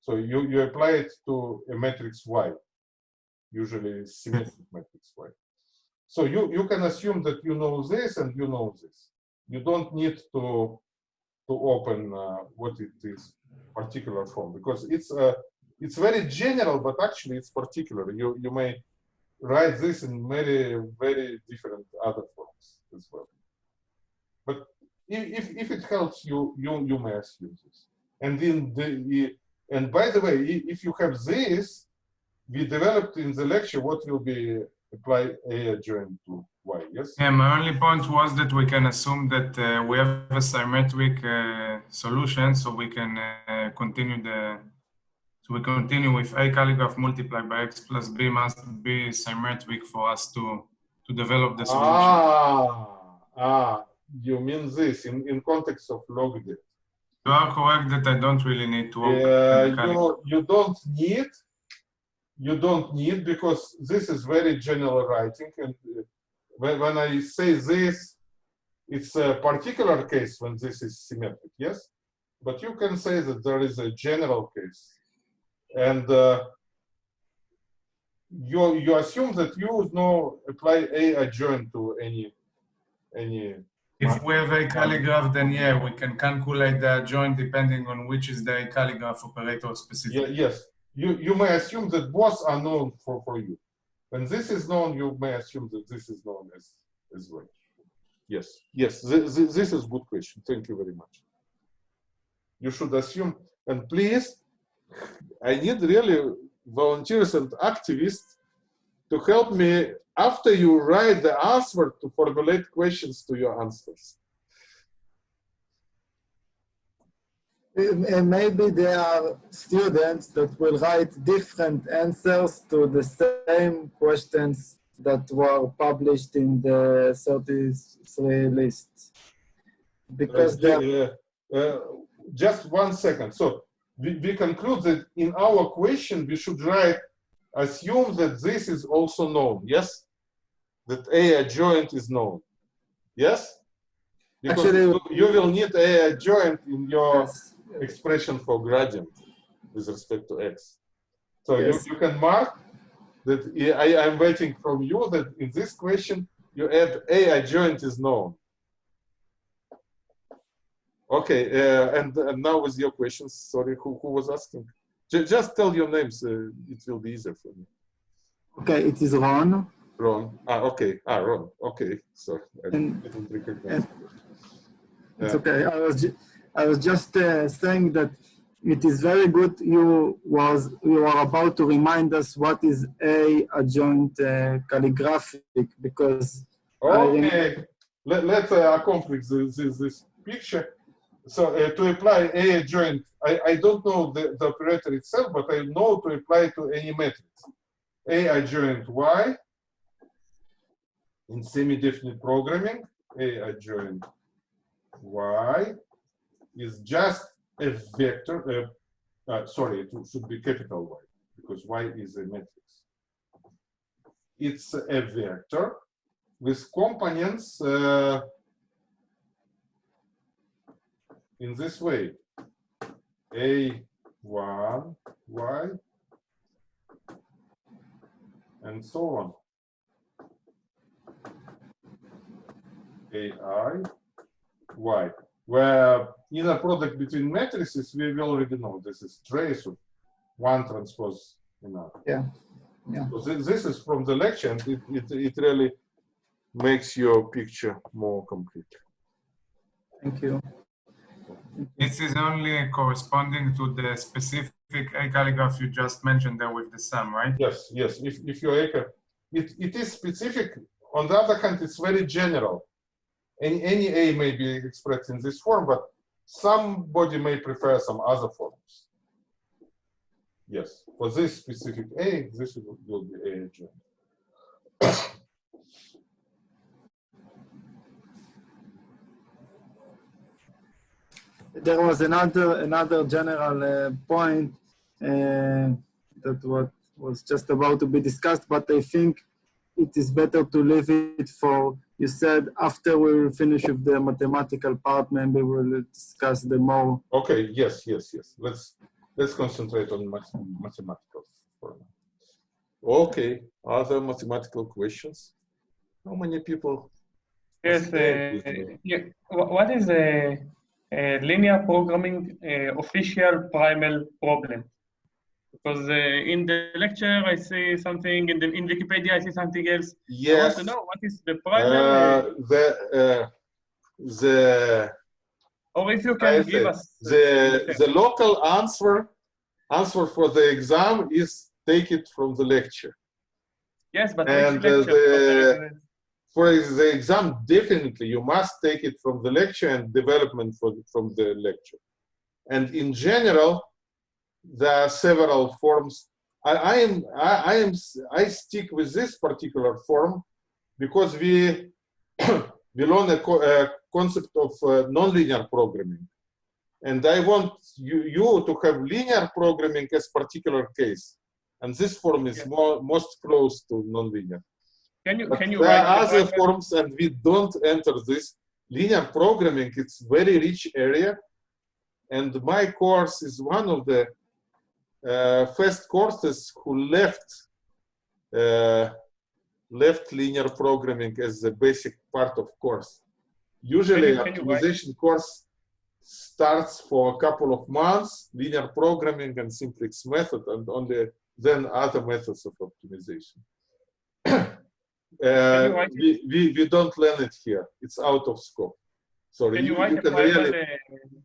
So you, you apply it to a matrix Y, usually symmetric matrix Y. So you, you can assume that you know this and you know this. You don't need to to open uh, what it is particular form because it's uh, it's very general, but actually it's particular. You you may write this in very very different other forms as well. But if if it helps you, you you may assume this. And in the and by the way, if you have this, we developed in the lecture what will be apply A adjoint to Y, yes? Yeah, my only point was that we can assume that uh, we have a symmetric uh, solution, so we can uh, continue the, so we continue with A calligraph multiplied by X plus B must be symmetric for us to, to develop the solution. Ah, ah, you mean this in, in context of log det. You are correct that I don't really need to Yeah, you, you don't need, you don't need because this is very general writing. And uh, when, when I say this, it's a particular case when this is symmetric, yes? But you can say that there is a general case. And uh, you, you assume that you know apply A adjoint to any, any If we have a calligraph, then yeah, we can calculate the adjoint depending on which is the calligraph operator specific. Yeah, yes, you, you may assume that both are known for, for you. When this is known, you may assume that this is known as, as well. Yes, yes, this, this is good question. Thank you very much. You should assume, and please, I need really volunteers and activists to help me after you write the answer to formulate questions to your answers. Uh, maybe there are students that will write different answers to the same questions that were published in the 33 list. Because Uh, uh, uh, just one second. So we, we conclude that in our question, we should write, assume that this is also known. Yes? That A adjoint is known. Yes? Because Actually- you, will need A adjoint in your Yes. expression for gradient with respect to X. So Yes. you, you can mark that I, I'm waiting from you that in this question, you add A adjoint is known. Okay, uh, and, and now with your questions, sorry, who, who was asking? Ju- just tell your names, uh, it will be easier for me. okay, it is Ron. Ron, ah, okay, ah, Ron, okay, sorry, I And- didn't recognize. It's okay. I was I was just uh, saying that it is very good. You was you are about to remind us what is a adjoint uh, calligraphic because Okay, let, let's uh, accomplish this, this, this picture. So uh, to apply A adjoint, I, I don't know the, the operator itself, but I know to apply to any matrix. A adjoint Y in semi-definite programming, A adjoint Y is just a vector, uh, uh, sorry, it should be capital Y, because Y is a matrix. It's a vector with components uh, in this way. A1, Y, and so on. AI, Y, where inner product between matrices, we already know this is trace of one transpose another. Yeah, yeah. So thi- this is from the lecture, and it, it, it really makes your picture more complete. thank you. This is only corresponding to the specific A calligraph you just mentioned there with the sum, right? Yes, yes. If if your acre, it, it is specific. On the other hand, it's very general. Any any A may be expressed in this form, but somebody may prefer some other forms. Yes, for this specific A, this will be A adjoint. There was another another general uh, point uh, that what was just about to be discussed, but I think it is better to leave it for, you said after we will finish with the mathematical part, maybe we'll discuss the more. Okay, yes, yes, yes. Let's let's concentrate on math mathematical for now. Okay, other mathematical questions? How many people? Yes, uh, yeah. What is a, a linear programming uh, official primal problem? Because uh, in the lecture I see something, in the in Wikipedia I see something else. I want Yes. to know what is the primal, Uh, the uh, the or if you can give us the the local answer answer for the exam is take it from the lecture. yes, but and, uh, the- For the exam, definitely you must take it from the lecture and development for, from the lecture. And in general, there are several forms. I, I am I, I am I stick with this particular form because we we learn a, co- a concept of uh, nonlinear programming, and I want you you to have linear programming as particular case, and this form is Yeah. more most close to nonlinear. Can you But can you there write are other forms and we don't enter this. Linear programming, it's very rich area. And my course is one of the uh, first courses who left uh, left linear programming as the basic part of course. Usually Can you- can optimization course starts for a couple of months, linear programming and simplex method, and only then other methods of optimization. Uh, we, we, we don't learn it here. It's out of scope. Sorry, Can you you, write you can really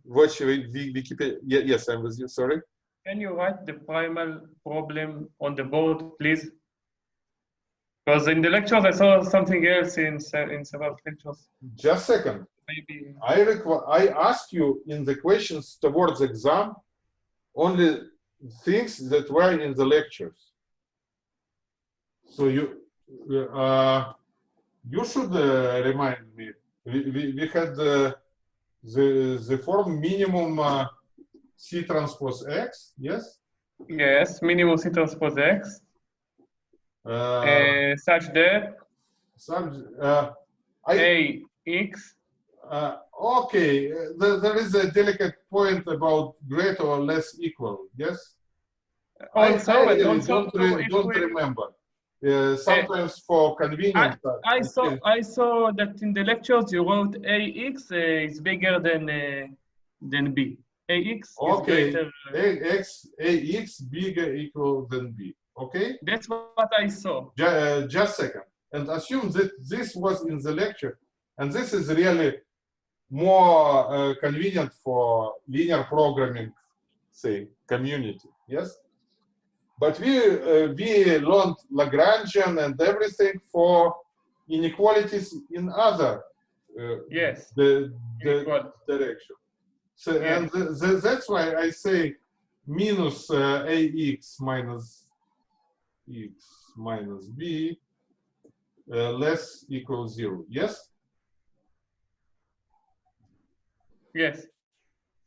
watch Wi- Wi- Wikipedia. Ye- Yes, I'm with you. Sorry. Can you write the primal problem on the board, please? Because in the lectures I saw something else in in several lectures. Just a second. Maybe I I ask you in the questions towards exam only things that were in the lectures. So you uh, you should uh, remind me. We, we, we had uh, the the form minimum uh, C transpose X. Yes. yes, minimum C transpose X, Uh, such that uh, I, A X. Uh, okay, there, there is a delicate point about greater or less equal, yes? I- Also, I, really also don't, re- don't remember. Uh, sometimes for convenience. uh, I saw. I saw that in the lectures you wrote AX uh, is bigger than uh, than B. AX is Okay. greater. A- X, AX bigger equal than B, okay? That's what I saw. Ju- uh, just second. And assume that this was in the lecture, and this is really more uh, convenient for linear programming, say, community, yes? But we, uh, we learned Lagrangian and everything for inequalities in other uh, Yes. the, the direction. So, and th th that's why I say minus uh, ax minus x minus b uh, less equals zero. Yes, Yes.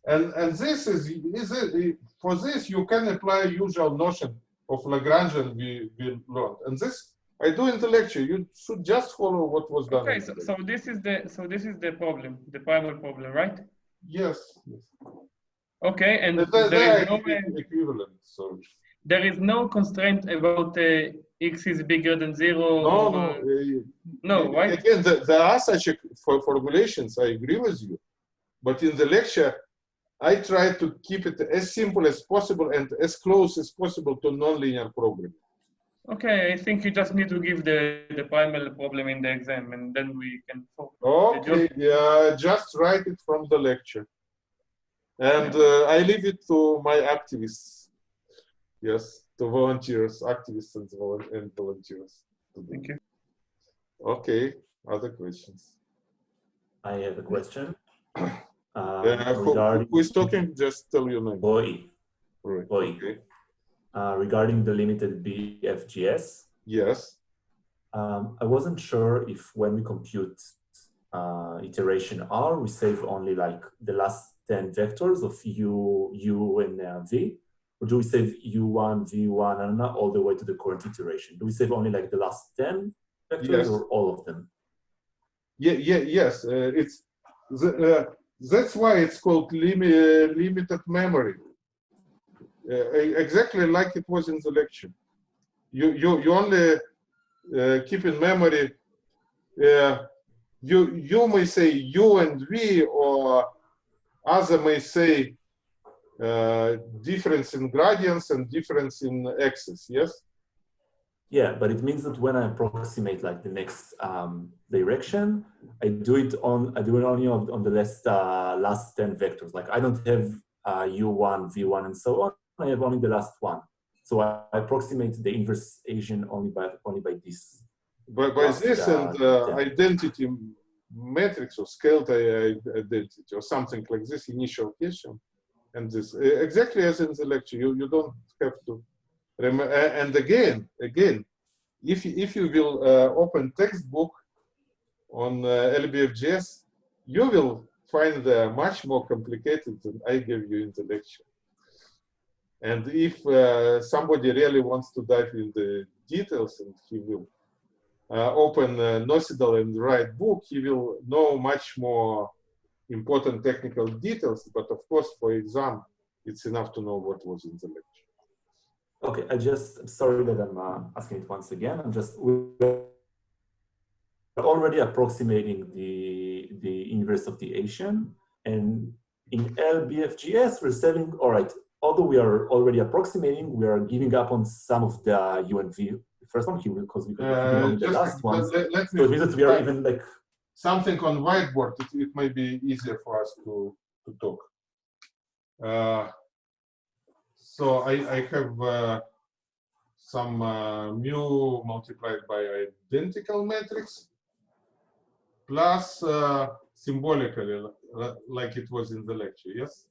and and this is is it, for this you can apply usual notion of Lagrangian we we learned, and this I do in the lecture. You should just follow what was done. Okay. So, so this is the so this is the problem, the primal problem, right? yes, yes. Okay. And there are is no equi- equivalent. So there is no constraint about uh, x is bigger than zero. no, or, no. uh, no, right? Again, the- there are such formulations. I agree with you, but in the lecture, I try to keep it as simple as possible and as close as possible to nonlinear programming. Okay, I think you just need to give the, the primal problem in the exam and then we can focus. Okay, yeah, just write it from the lecture, and uh, I leave it to my activists. Yes, to volunteers, activists, and, vol- and volunteers. Thank you. Okay, other questions. I have a question. Um, Uh, regarding who is talking? Just tell your name. Boy, Right. Boy. Okay. uh, regarding the limited BFGS, Yes. um, I wasn't sure if when we compute uh, iteration R, we save only like the last 10 vectors of U, U, and uh, V, or do we save U1, V1, and all the way to the current iteration? Do we save only like the last 10 vectors Yes. or all of them? Yeah, yeah, yes. Uh, it's the, uh, that's why it's called limi uh, limited memory. Uh, exactly like it was in the lecture. You you you only uh, keep in memory. You you may say you and we or other may say uh, difference in gradients and difference in axis. Yes. Yeah, but it means that when I approximate like the next um, direction, I do it on I do it only on, on the last uh, last ten vectors. Like I don't have uh, u1, v1, and so on. I have only the last one. So I, I approximate the inverse Hessian only by only by this. by, by Plus this the- and uh, identity matrix or scaled identity or something like this initial question and this uh, exactly as in the lecture you, you don't have to and again again if if you will uh, open textbook on uh, LBFGS you will find uh, much more complicated than I gave you in the lecture and if uh, somebody really wants to dive in the details and he will uh, open uh, Nocedal and Wright book, he will know much more important technical details. But of course, for exam, it's enough to know what was in the lecture. Okay, I just I'm sorry that I'm uh, asking it once again. I'm just we're already approximating the the inverse of the Hessian, and in LBFGS we're saying, all right. Although we are already approximating, we are giving up on some of the UNV. First one, because we could Uh, the last let, ones. let- let So it me means that we are even like something on whiteboard. It, it may be easier for us to to talk. Uh, so I I have uh, some uh, mu multiplied by identical matrix plus uh, symbolically like it was in the lecture. Yes.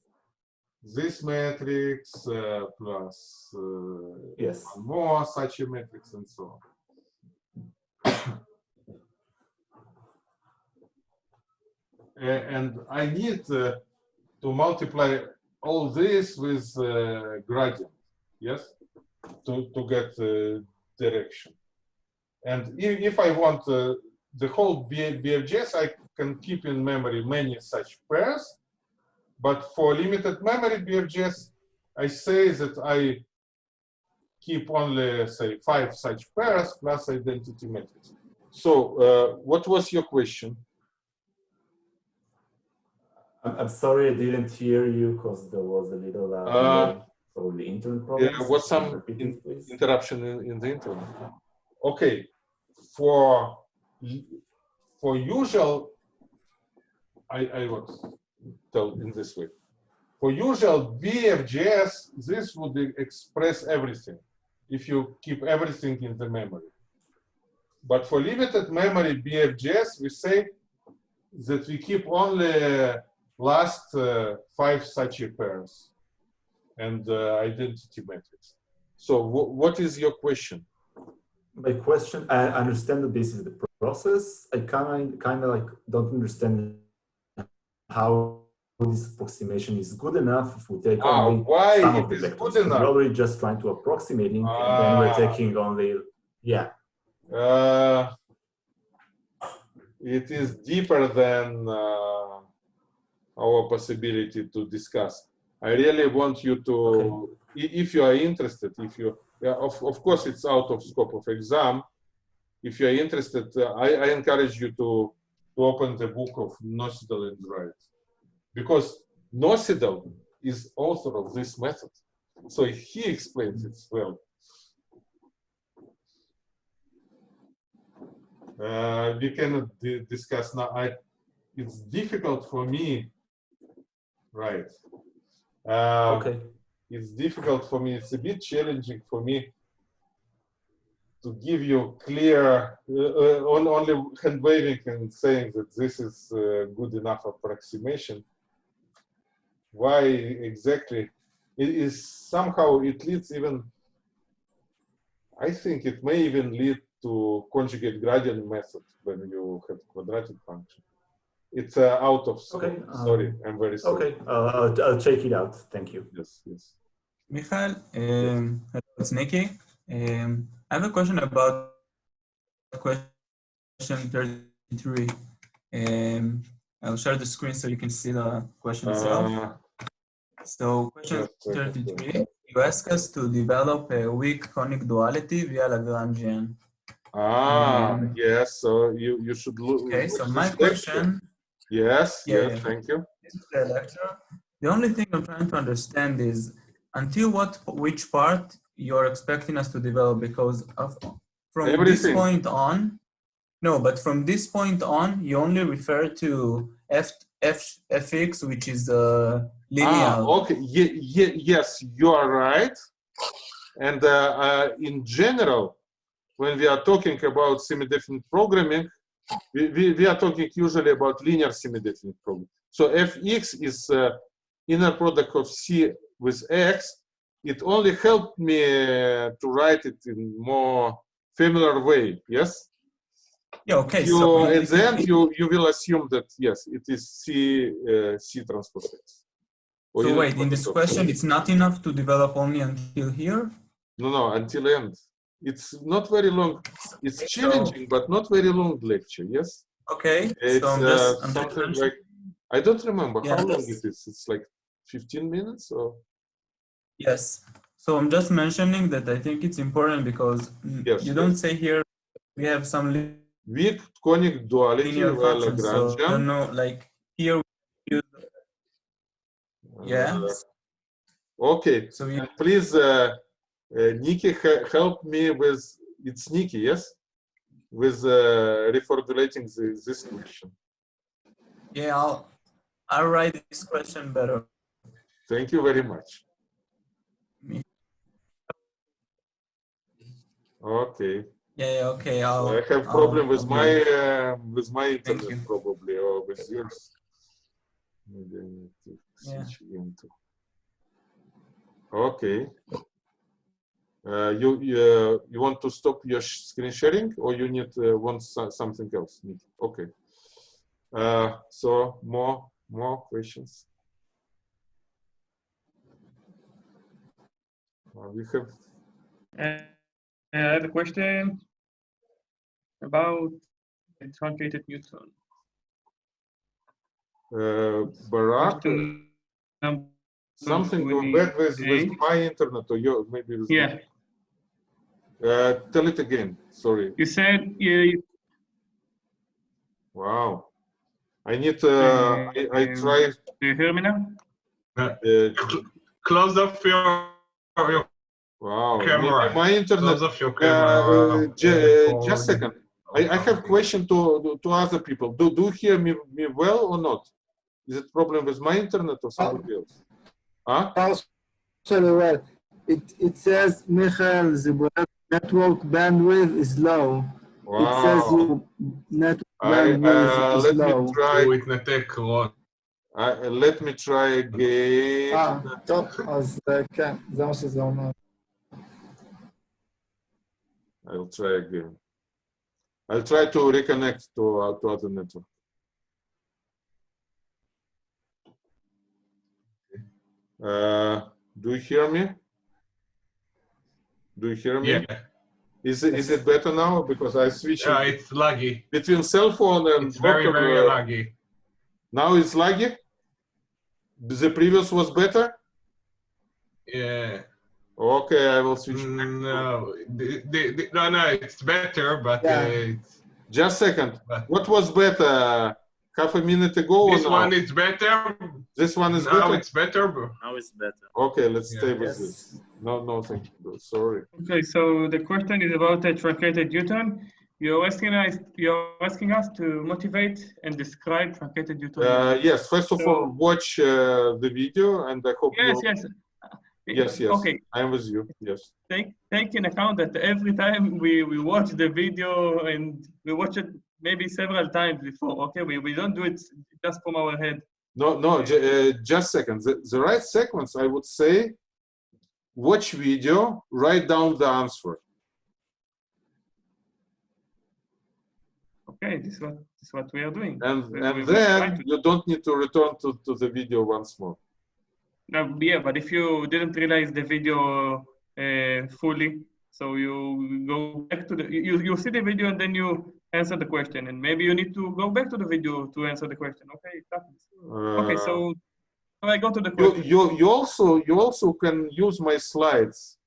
This matrix uh, plus uh, yes. one more such a matrix and so on. And I need uh, to multiply all this with uh, gradient, yes, to, to get uh, direction. And if, if I want uh, the whole BFGS, I can keep in memory many such pairs. But for limited memory BFGS, I say that I keep only, say, five such pairs plus identity matrix. So uh, what was your question? I'm, sorry I didn't hear you because there was a little uh, Uh, probably internet problem. There was some in- interruption in, in the internet. Okay, for for usual, I, I would tell in this way. For usual BFGS, this would express everything if you keep everything in the memory. But for limited memory BFGS, we say that we keep only last uh, five such pairs and uh, identity matrix. So wh- what is your question? My question, I understand that this is the process. I kind kind of like don't understand how this approximation is good enough if we take Ah, only why some it of the is vectors. good 'cause enough? We're already just trying to approximating, and then we're Ah. taking only yeah. Uh, it is deeper than uh, our possibility to discuss. I really want you to, i- if you are interested, if you, yeah, of, of course, it's out of scope of exam. If you are interested, uh, I, I encourage you to, to open the book of Nocedal and Wright. Because Nocedal is author of this method. So he explains it well. Uh, we cannot discuss now. I, it's difficult for me, right? Uh, Okay. It's difficult for me. It's a bit challenging for me to give you clear, uh, uh, on, only hand waving and saying that this is uh, good enough approximation. Why exactly? It is somehow it leads even. I think it may even lead to conjugate gradient method when you have quadratic function. It's uh, out of scope. Okay, sorry, um, I'm very sorry. Okay, uh, I'll, I'll check it out. Thank you. Yes, yes. Michael, um, it's Nicky. Um, I have a question about question question 33. Um, I'll share the screen so you can see the question itself. Uh, So question Just a second. 33, you ask us to develop a weak conic duality via Lagrangian. ah, Um, yes. So you you should look. Okay, so my question, Yes, Yeah, yes. Thank you. this is the lecture. The only thing I'm trying to understand is until what, which part you're expecting us to develop because of, from this point on, no, but from this point on, you only refer to f, f, fx, which is uh, linear. Ah, okay. Ye ye yes, you are right. And uh, uh, in general, when we are talking about semi-definite programming, we, we, we are talking usually about linear semi-definite programming. So fx is uh, inner product of c with x. It only helped me uh, to write it in more familiar way. Yes. Yeah, okay. You, so at the end, you, you will assume that yes, it is c uh, c transpose x. Or So wait, in this question, it's not enough to develop only until here? No, no, until end. It's not very long. It's Okay, so- challenging, but not very long lecture. Yes, Okay, it's so I'm just, uh, I'm just something like I don't remember Yeah, how long it is. It's like 15 minutes or yes. So I'm just mentioning that I think it's important because Yes, you don't say here we have some weak conic duality via functions. So I don't know, like here, we use, yeah. Uh, okay, So we, please, uh, uh, Nikki, he- help me with it's Nikki, yes, with uh, reformulating the, this question. yeah, I'll, I'll write this question better. Thank you very much. Me. Okay. Yeah, yeah, okay, I'll. I have I'll- problem with I'll my uh, with my internet probably or with yours. Maybe I need to Yeah. switch again to. Okay. Uh, you you, uh, you want to stop your sh- screen sharing or you need uh, want so- something else? Need- Okay. Uh, so more more questions. Uh, we have Uh, I have a question about the truncated Newton. uh, Barak. Something bad with, with my internet or your maybe Yeah, Uh, tell it again. Sorry. you said you, Wow. I need. Uh, I, I Um, try. do you hear me now? Uh, Close off your, your wow. Camera. maybe My internet. close off your Uh, camera. ju- just a second. I, I have question to to other people. Do do you hear me me well or not? Is it problem with my internet or somebody else? Huh? Partially well. It, it says, Michael, the network bandwidth is low. It says Wow. your network I, bandwidth uh, is let me low. try. הוא התנתק, רון. I, let me try again. אה, טוב, אז אה, כן, זה מה שזה אומר. I'll try again. I'll try to reconnect to, uh, to other network. Uh, do you hear me? Do you hear me? Yeah, Is it is it better now? Because I switched yeah, it's laggy. between cell phone and It's very, very uh, laggy. Now it's laggy. The previous was better. Yeah. Okay, I will switch. back. No, the, the, the, no, no, it's better, but Yeah. uh, it's, Just second. But- What was better? Half a minute ago this now? one is better. this one is now better. it's better. Now it's better. Okay, let's Yeah. stay with Yes. this. No, no, thank you. Sorry. Okay, so the question is about a truncated Newton. You're asking us, you're asking us to motivate and describe truncated Newton. Uh, yes, first of So- all, watch uh, the video, and I hope yes, yes. Yes, yes. Okay, I am with you. Yes. take take in account that every time we we watch the video and we watch it maybe several times before. Okay, we, we don't do it just from our head. No, no, ju- uh, just second. The, the right sequence, I would say, watch video, write down the answer. Okay, this is what this is what we are doing. And, We- and we then you don't need to return to, to the video once more. No, yeah, but if you didn't realize the video uh, fully, so you go back to the you you see the video and then you answer the question, and maybe you need to go back to the video to answer the question. Okay, it happens. okay, Uh, so, so I go to the you, question. you you also you also can use my slides.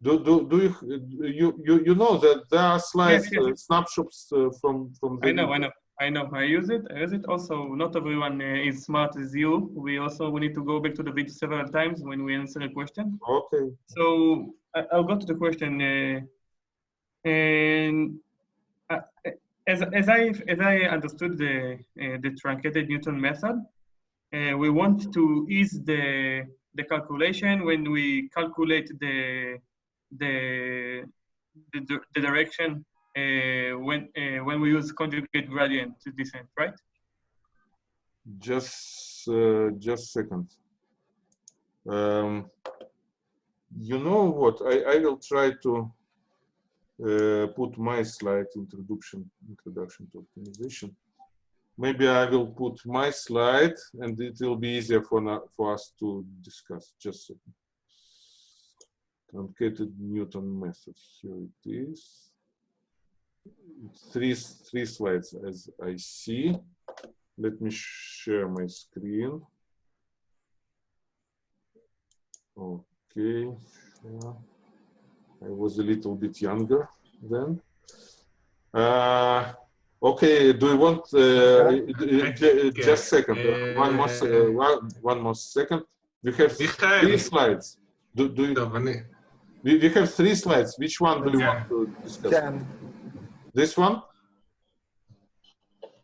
Do do do you you you, you know that there are slides yes. uh, snapshots uh, from from the I know, I know, I know. I use it. I use it. Also, not everyone uh, is smart as you. We also we need to go back to the video several times when we answer a question. Okay. So I, I'll go to the question. Uh, and uh, as as I as I understood the uh, the truncated Newton method, uh, we want to ease the the calculation when we calculate the the the, the direction uh, when uh, when we use conjugate gradient descent, right? Just uh, just second. Um, you know what? I I will try to uh, put my slide introduction introduction to optimization. Maybe I will put my slide, and it will be easier for for us to discuss. Just a second. Truncated Newton method. Here it is. Three three slides as I see. Let me share my screen. Okay. sure. I was a little bit younger then. Uh, Okay, do you want uh, uh, uh just second, uh, one more, one, one more second. We have three slides. Do, do you, we, we have three slides. Which one do you want to discuss? Ten. This one?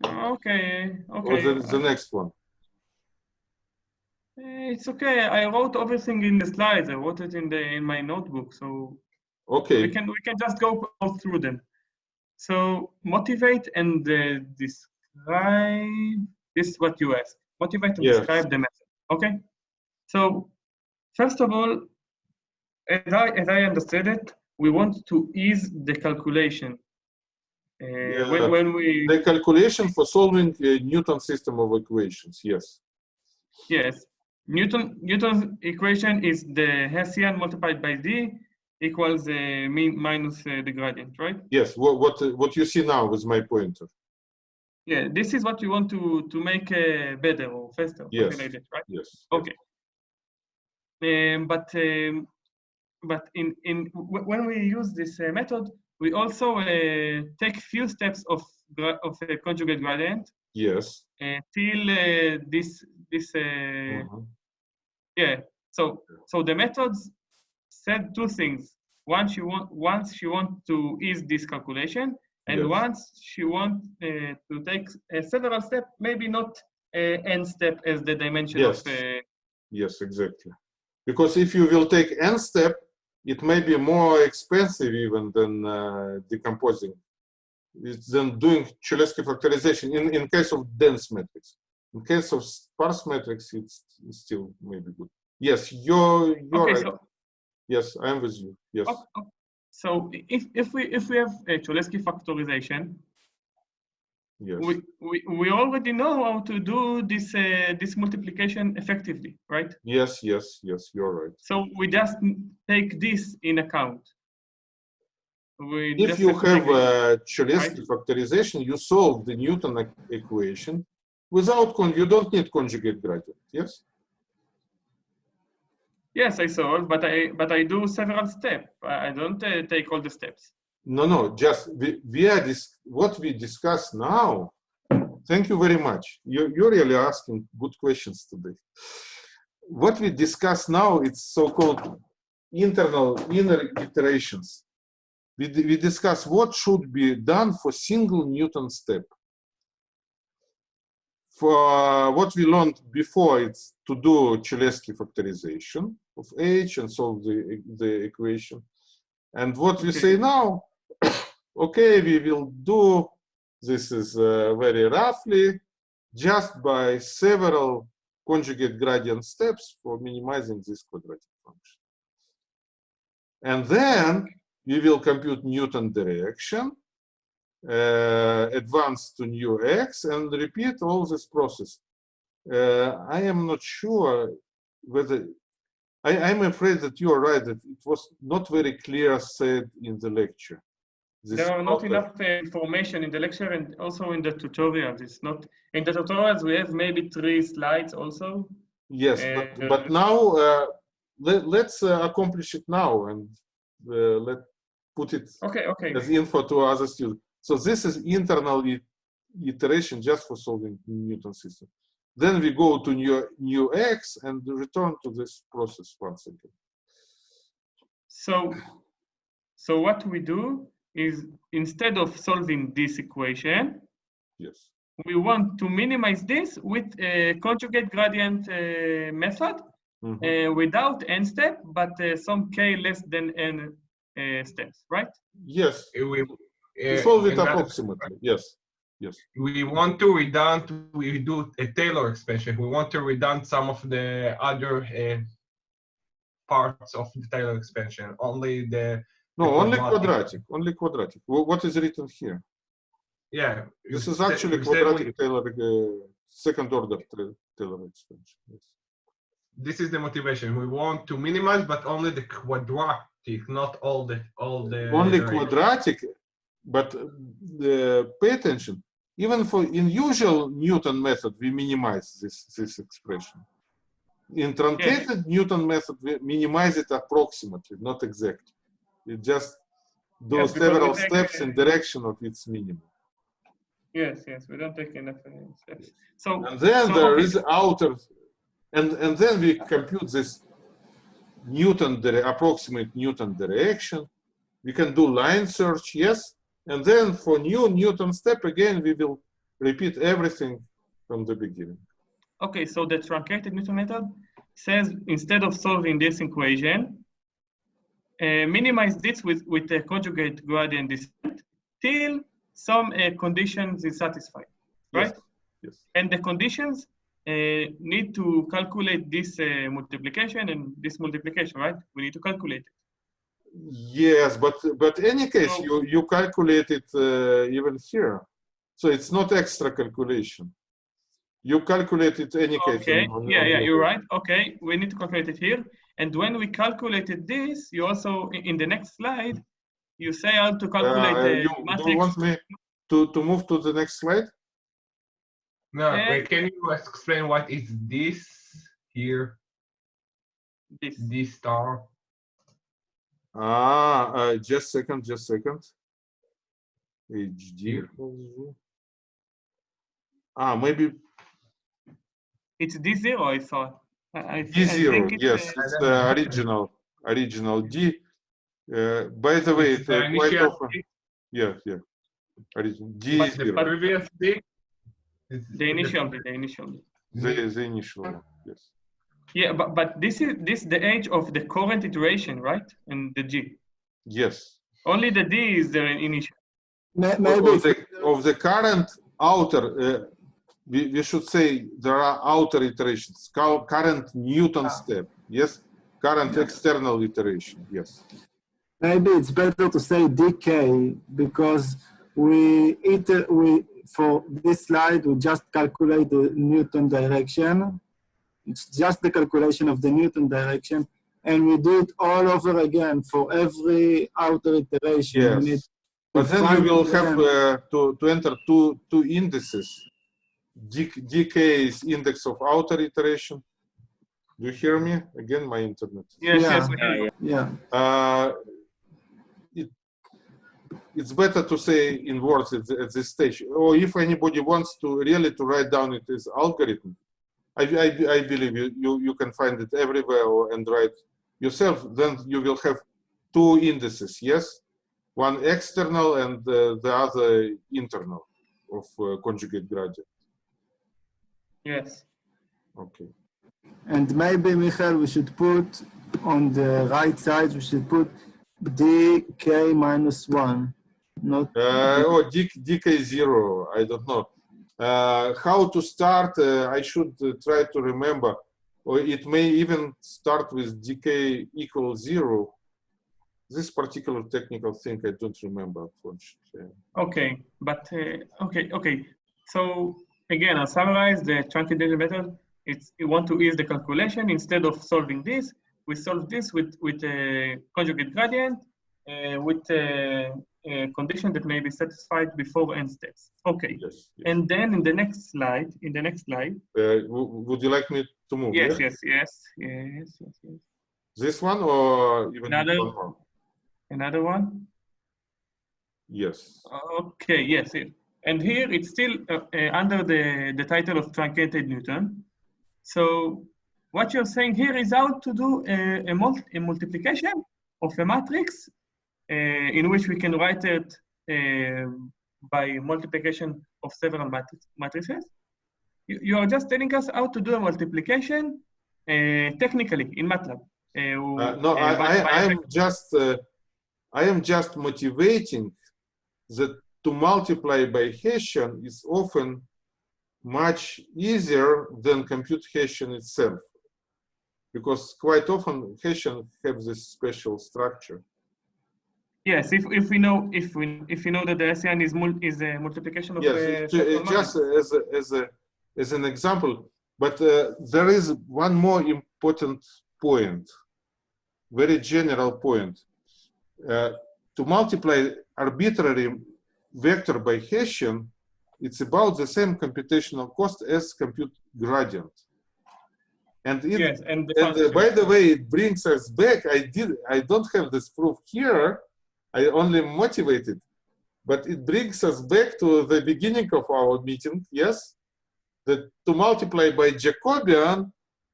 Okay, okay. Or the, the next one? Eh, it's okay. I wrote everything in the slides. I wrote it in the in my notebook. So okay, we can we can just go through them. So motivate and uh, describe. This is what you ask. Motivate and Yes. describe the method. Okay. So first of all, as I as I understood it, we want to ease the calculation. Uh, when, Yeah. when we The calculation for solving a Newton system of equations. Yes. Yes. Newton Newton's equation is the Hessian multiplied by d equals uh, mean minus uh, the gradient, right? Yes. What what uh, what you see now is my pointer. Yeah, this is what you want to to make uh, better or faster, Yes. like that, right? Yes. Okay. Um, but um, but in in w- when we use this uh, method, we also uh, take few steps of gra- of a conjugate gradient Yes. uh, till uh, this this uh, Mhm. Yeah. So so the methods said two things. Once she want once she want to ease this calculation, and Yes. once she want uh, to take a several step, maybe not uh, n step as the dimension Yes. of. Uh, Yes. Exactly. Because if you will take n step, it may be more expensive even than uh, decomposing. It's than doing Cholesky factorization in in case of dense matrix. In case of sparse matrix, it's, it's still maybe good. Yes, you're you're okay. right. So Yes, I'm with you. Yes. okay, okay. so if if we if we have a Cholesky factorization, Yes. we, we we already know how to do this uh, this multiplication effectively, right? Yes. Yes. Yes. You're right. So we just take this in account. We If you have a have take it- Cholesky factorization, you solve the Newton equation without con. You don't need conjugate gradient. Yes. Yes, I solve, but I but I do several steps. I don't uh, take all the steps. No, no. Just we, we are this. What we discuss now. Thank you very much. You you're really asking good questions today. What we discuss now, it's so-called internal inner iterations. We, we discuss what should be done for single Newton step. For uh, what we learned before, it's to do Cholesky factorization of H and solve the, the equation. And what we say now, okay, we will do this is uh, very roughly, just by several conjugate gradient steps for minimizing this quadratic function. And then we will compute Newton direction, uh, advance to new x, and repeat all this process. Uh, I am not sure whether, I, I'm afraid that you are right, that it was not very clear said in the lecture. This There are not enough uh, information in the lecture and also in the tutorials. It's not in the tutorials we have maybe three slides also. Yes, Uh, but, but now uh, let, let's uh, accomplish it now and uh, let put it Okay, okay. as info to other students. So this is internal iteration just for solving Newton system. Then we go to new, new X and return to this process once again. So, so what we do is instead of solving this equation, Yes. we want to minimize this with a conjugate gradient uh, method Mhm. uh, without n step, but uh, some k less than n uh, steps, right? Yes. We, Uh, solve it approximately. Yes. Yes. we want to redund, we do a Taylor expansion. We want to redund some of the other uh, parts of the Taylor expansion, only the, No, The only quadratic. quadratic. Only quadratic. What is written here? yeah. This is actually said we- quadratic Taylor, uh, second order Taylor expansion. Yes. This is the motivation. We want to minimize, but only the quadratic, not all the, all the. only quadratic, but uh, the, pay attention. Even for in usual Newton method, we minimize this this expression. In truncated Newton method, we minimize it approximately, not exactly. We just do Yes, several steps in direction of its minimum. Yes, yes, we don't take enough steps. So, And then so, there is outer, and and then we compute this Newton approximate Newton direction. We can do line search, yes, and then for new Newton step again we will repeat everything from the beginning. Okay, so the truncated Newton method says instead of solving this equation, uh, minimize this with, with the conjugate gradient descent till some uh, conditions is satisfied, right? Yes. And the conditions uh, need to calculate this uh, multiplication and this multiplication, right? We need to calculate it. Yes, but but any case So- you you calculate it uh, even here, so it's not extra calculation. You calculate it any case. Okay, on- on- yeah, on yeah, you're right. Okay, we need to calculate it here. And when we calculated this, you also, in the next slide, you say how to calculate Uh, the you, do matrix. you want me to to move to the next slide? No, Uh, wait, can you explain what is this here, This. this star? Ah, uh, just second, just second. HD. Ah, maybe It's D zero, I thought. I, I, I D zero. think it's, Yes, uh, it's the original, original D. Uh, by the way, It's it, the uh, quite initial often. D, Yeah, yeah. Original D But the previous D. the initial, D, the initial. D. The, the initial one. Yes. Yeah, but, but this is this the age of the current iteration, right? And the G. Yes. Only the D is the initial. May- Of Maybe of the, of the current outer, uh, we, we should say there are outer iterations, current Newton step, yes? Current external iteration, yes. maybe it's better to say dk because we iter we for this slide we just calculate the Newton direction. It's just the calculation of the Newton direction, and we do it all over again for every outer iteration. We need Yes. But then you will again. have uh, to, to enter two, two indices. D, dk is index of outer iteration. Do you hear me? Again, my internet. Yes, Yeah. yes, we. Yeah. Uh, it, it's better to say in words at, the- at this stage. Or if anybody wants to really to write down it as algorithm, I, I, I believe you, you, you can find it everywhere or, and write yourself. Then you will have two indices, yes? One external and uh, the other internal of uh, conjugate gradient. Yes. Okay. And maybe, Michael, we should put on the right side, we should put dk minus one, not Uh, oh, D, DK zero, I don't know. Uh, how to start, uh, I should uh, try to remember. Or it may even start with DK equals zero. This particular technical thing I don't remember, unfortunately. Okay, but uh, okay, okay. So again, I'll summarize the truncated method. It's you want to ease the calculation instead of solving this. We solve this with with a conjugate gradient, uh, with uh, uh, condition that may be satisfied before n steps. Okay. Yes. yes. And then in the next slide, in the next slide, Uh, would you like me to move? yes, yeah? yes, yes, yes, yes, yes. This one or even Another- one? Another one. Yes. Okay, yes. it- And here it's still uh, uh, under the, the title of truncated Newton. So what you're saying here is how to do a, a, mul- a multiplication of a matrix in which we can write it uh, by multiplication of several matrices. You, you are just telling us how to do a multiplication uh, technically in MATLAB. Uh, Uh, no, uh, I, by- I, by I am just, uh, I am just motivating that to multiply by Hessian is often much easier than compute Hessian itself. Because quite often Hessian have this special structure. Yes, if, if we know if we if we know that the Hessian is mul is a multiplication of Yes, it- it just as a, as a as an example, but uh, there is one more important point, very general point. Uh, to multiply arbitrary vector by Hessian, it's about the same computational cost as compute gradient. And it, yes, and the and uh, by the way, it brings us back. I did. I don't have this proof here. I only motivated, but it brings us back to the beginning of our meeting. Yes, that to multiply by Jacobian,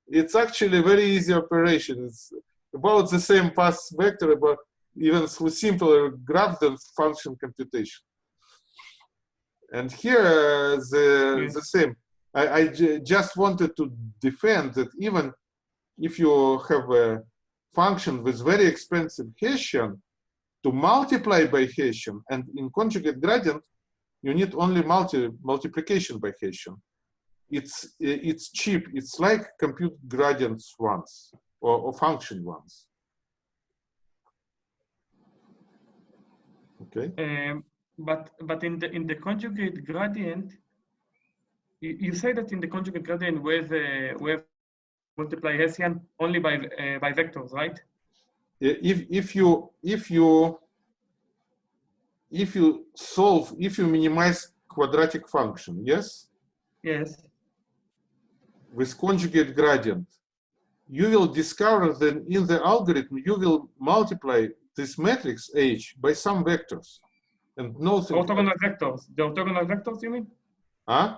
it's actually a very easy operation. It's about the same path vector, but even simpler graph than function computation. And here, uh, the the same. I, I just wanted to defend that even if you have a function with very expensive Hessian, to multiply by Hessian and in conjugate gradient, you need only multi multiplication by Hessian. It's it's cheap. It's like compute gradients once or, or function once. Okay. Um, but but in the in the conjugate gradient, you, you say that in the conjugate gradient we uh, we multiply Hessian only by uh, by vectors, right? If if you if you if you solve if you minimize quadratic function yes Yes. with conjugate gradient you will discover that in the algorithm you will multiply this matrix h by some vectors and nothing Orthogonal vectors. The orthogonal vectors, you mean? huh?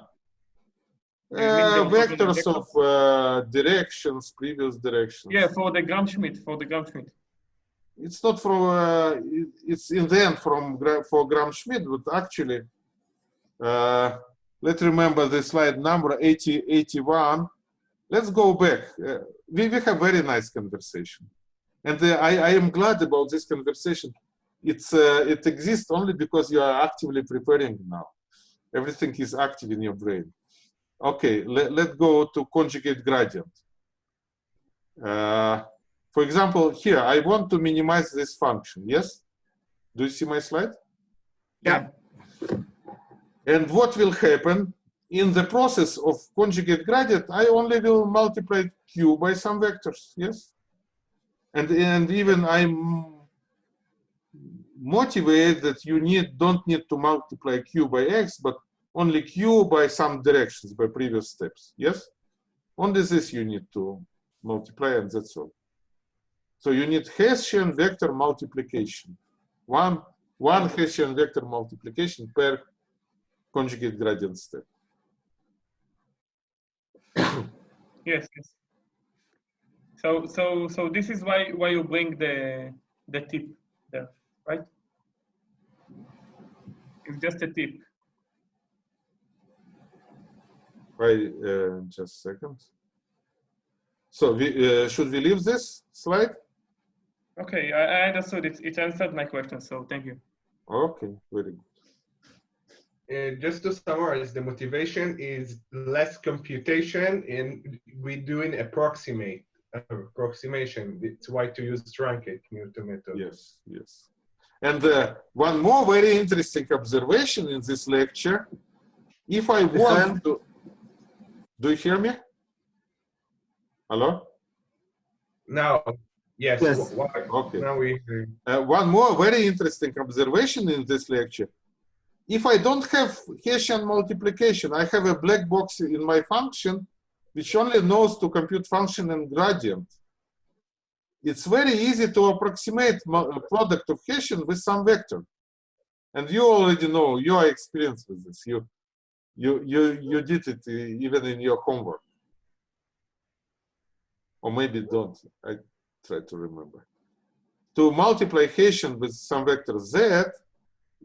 You mean the Uh, orthogonal vectors of uh, directions previous directions Yeah, for the Gram-Schmidt, for the Gram-Schmidt. It's not from uh, it- it's in the end from for Gram Schmidt, but actually, uh, let's remember the slide number 80, 81. Let's go back. Uh, we, we have very nice conversation, and uh, I, I am glad about this conversation. It's uh, it exists only because you are actively preparing now. Everything is active in your brain. Okay, let, let's go to conjugate gradient. For example, here, I want to minimize this function, yes? Do you see my slide? Yeah. And what will happen in the process of conjugate gradient, I only will multiply q by some vectors, yes? And, and even I'm motivated that you need don't need to multiply q by x, but only q by some directions, by previous steps, yes? Only this you need to multiply and that's all. So you need Hessian vector multiplication. One, one Hessian vector multiplication per conjugate gradient step. Yes, yes. So so so this is why why you bring the the tip there, right? It's just a tip. Right, uh, just a second. So we, uh, should we leave this slide? Okay, I, I understood it. It answered my question, so thank you. Okay, very good. Uh, just to summarize, the motivation is less computation and we doing approximate uh, approximation. It's why to use truncate Newton method. Yes, yes. And uh, one more very interesting observation in this lecture. If I want to, do you hear me? Hello? Now, Yes. Yes. why- Okay. Now we. Uh, one more very interesting observation in this lecture. If I don't have Hessian multiplication, I have a black box in my function which only knows to compute function and gradient. It's very easy to approximate mu- uh, product of Hessian with some vector. And you already know, you are experienced with this. You, you, you, you did it uh, even in your homework. Or maybe don't, I try to remember to multiply Hessian with some vector z,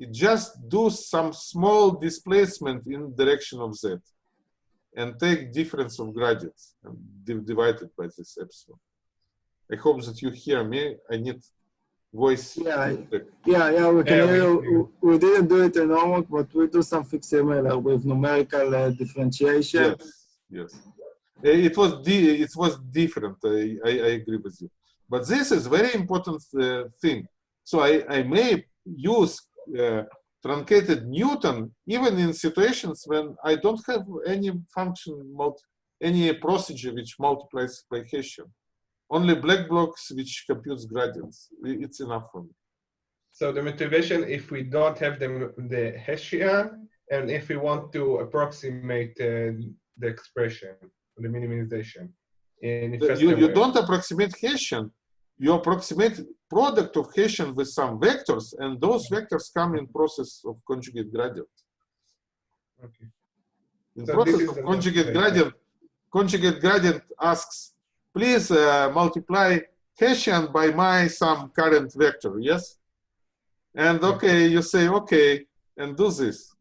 it just do some small displacement in direction of z and take difference of gradients and div- divide it by this epsilon. I hope that you hear me. I need voice. Yeah, feedback. Yeah, yeah, we can Yeah, hear we- you. We didn't do it in homework, but we do something similar with numerical uh, differentiation. Yes, yes. Uh, It was di- it was different. I, I, I agree with you. But this is very important uh, thing. So I, I may use uh, truncated Newton even in situations when I don't have any function, any procedure which multiplies by Hessian. Only black box which computes gradients. It's enough for me. So the motivation, if we don't have the, the Hessian, and if we want to approximate uh, the expression, the minimization. In you, you way. don't approximate Hessian. You approximate product of Hessian with some vectors, and those vectors come in process of conjugate gradient. Okay. In So process of conjugate gradient, conjugate gradient asks, please uh, multiply Hessian by my some current vector, yes? And okay, you say, okay, and do this.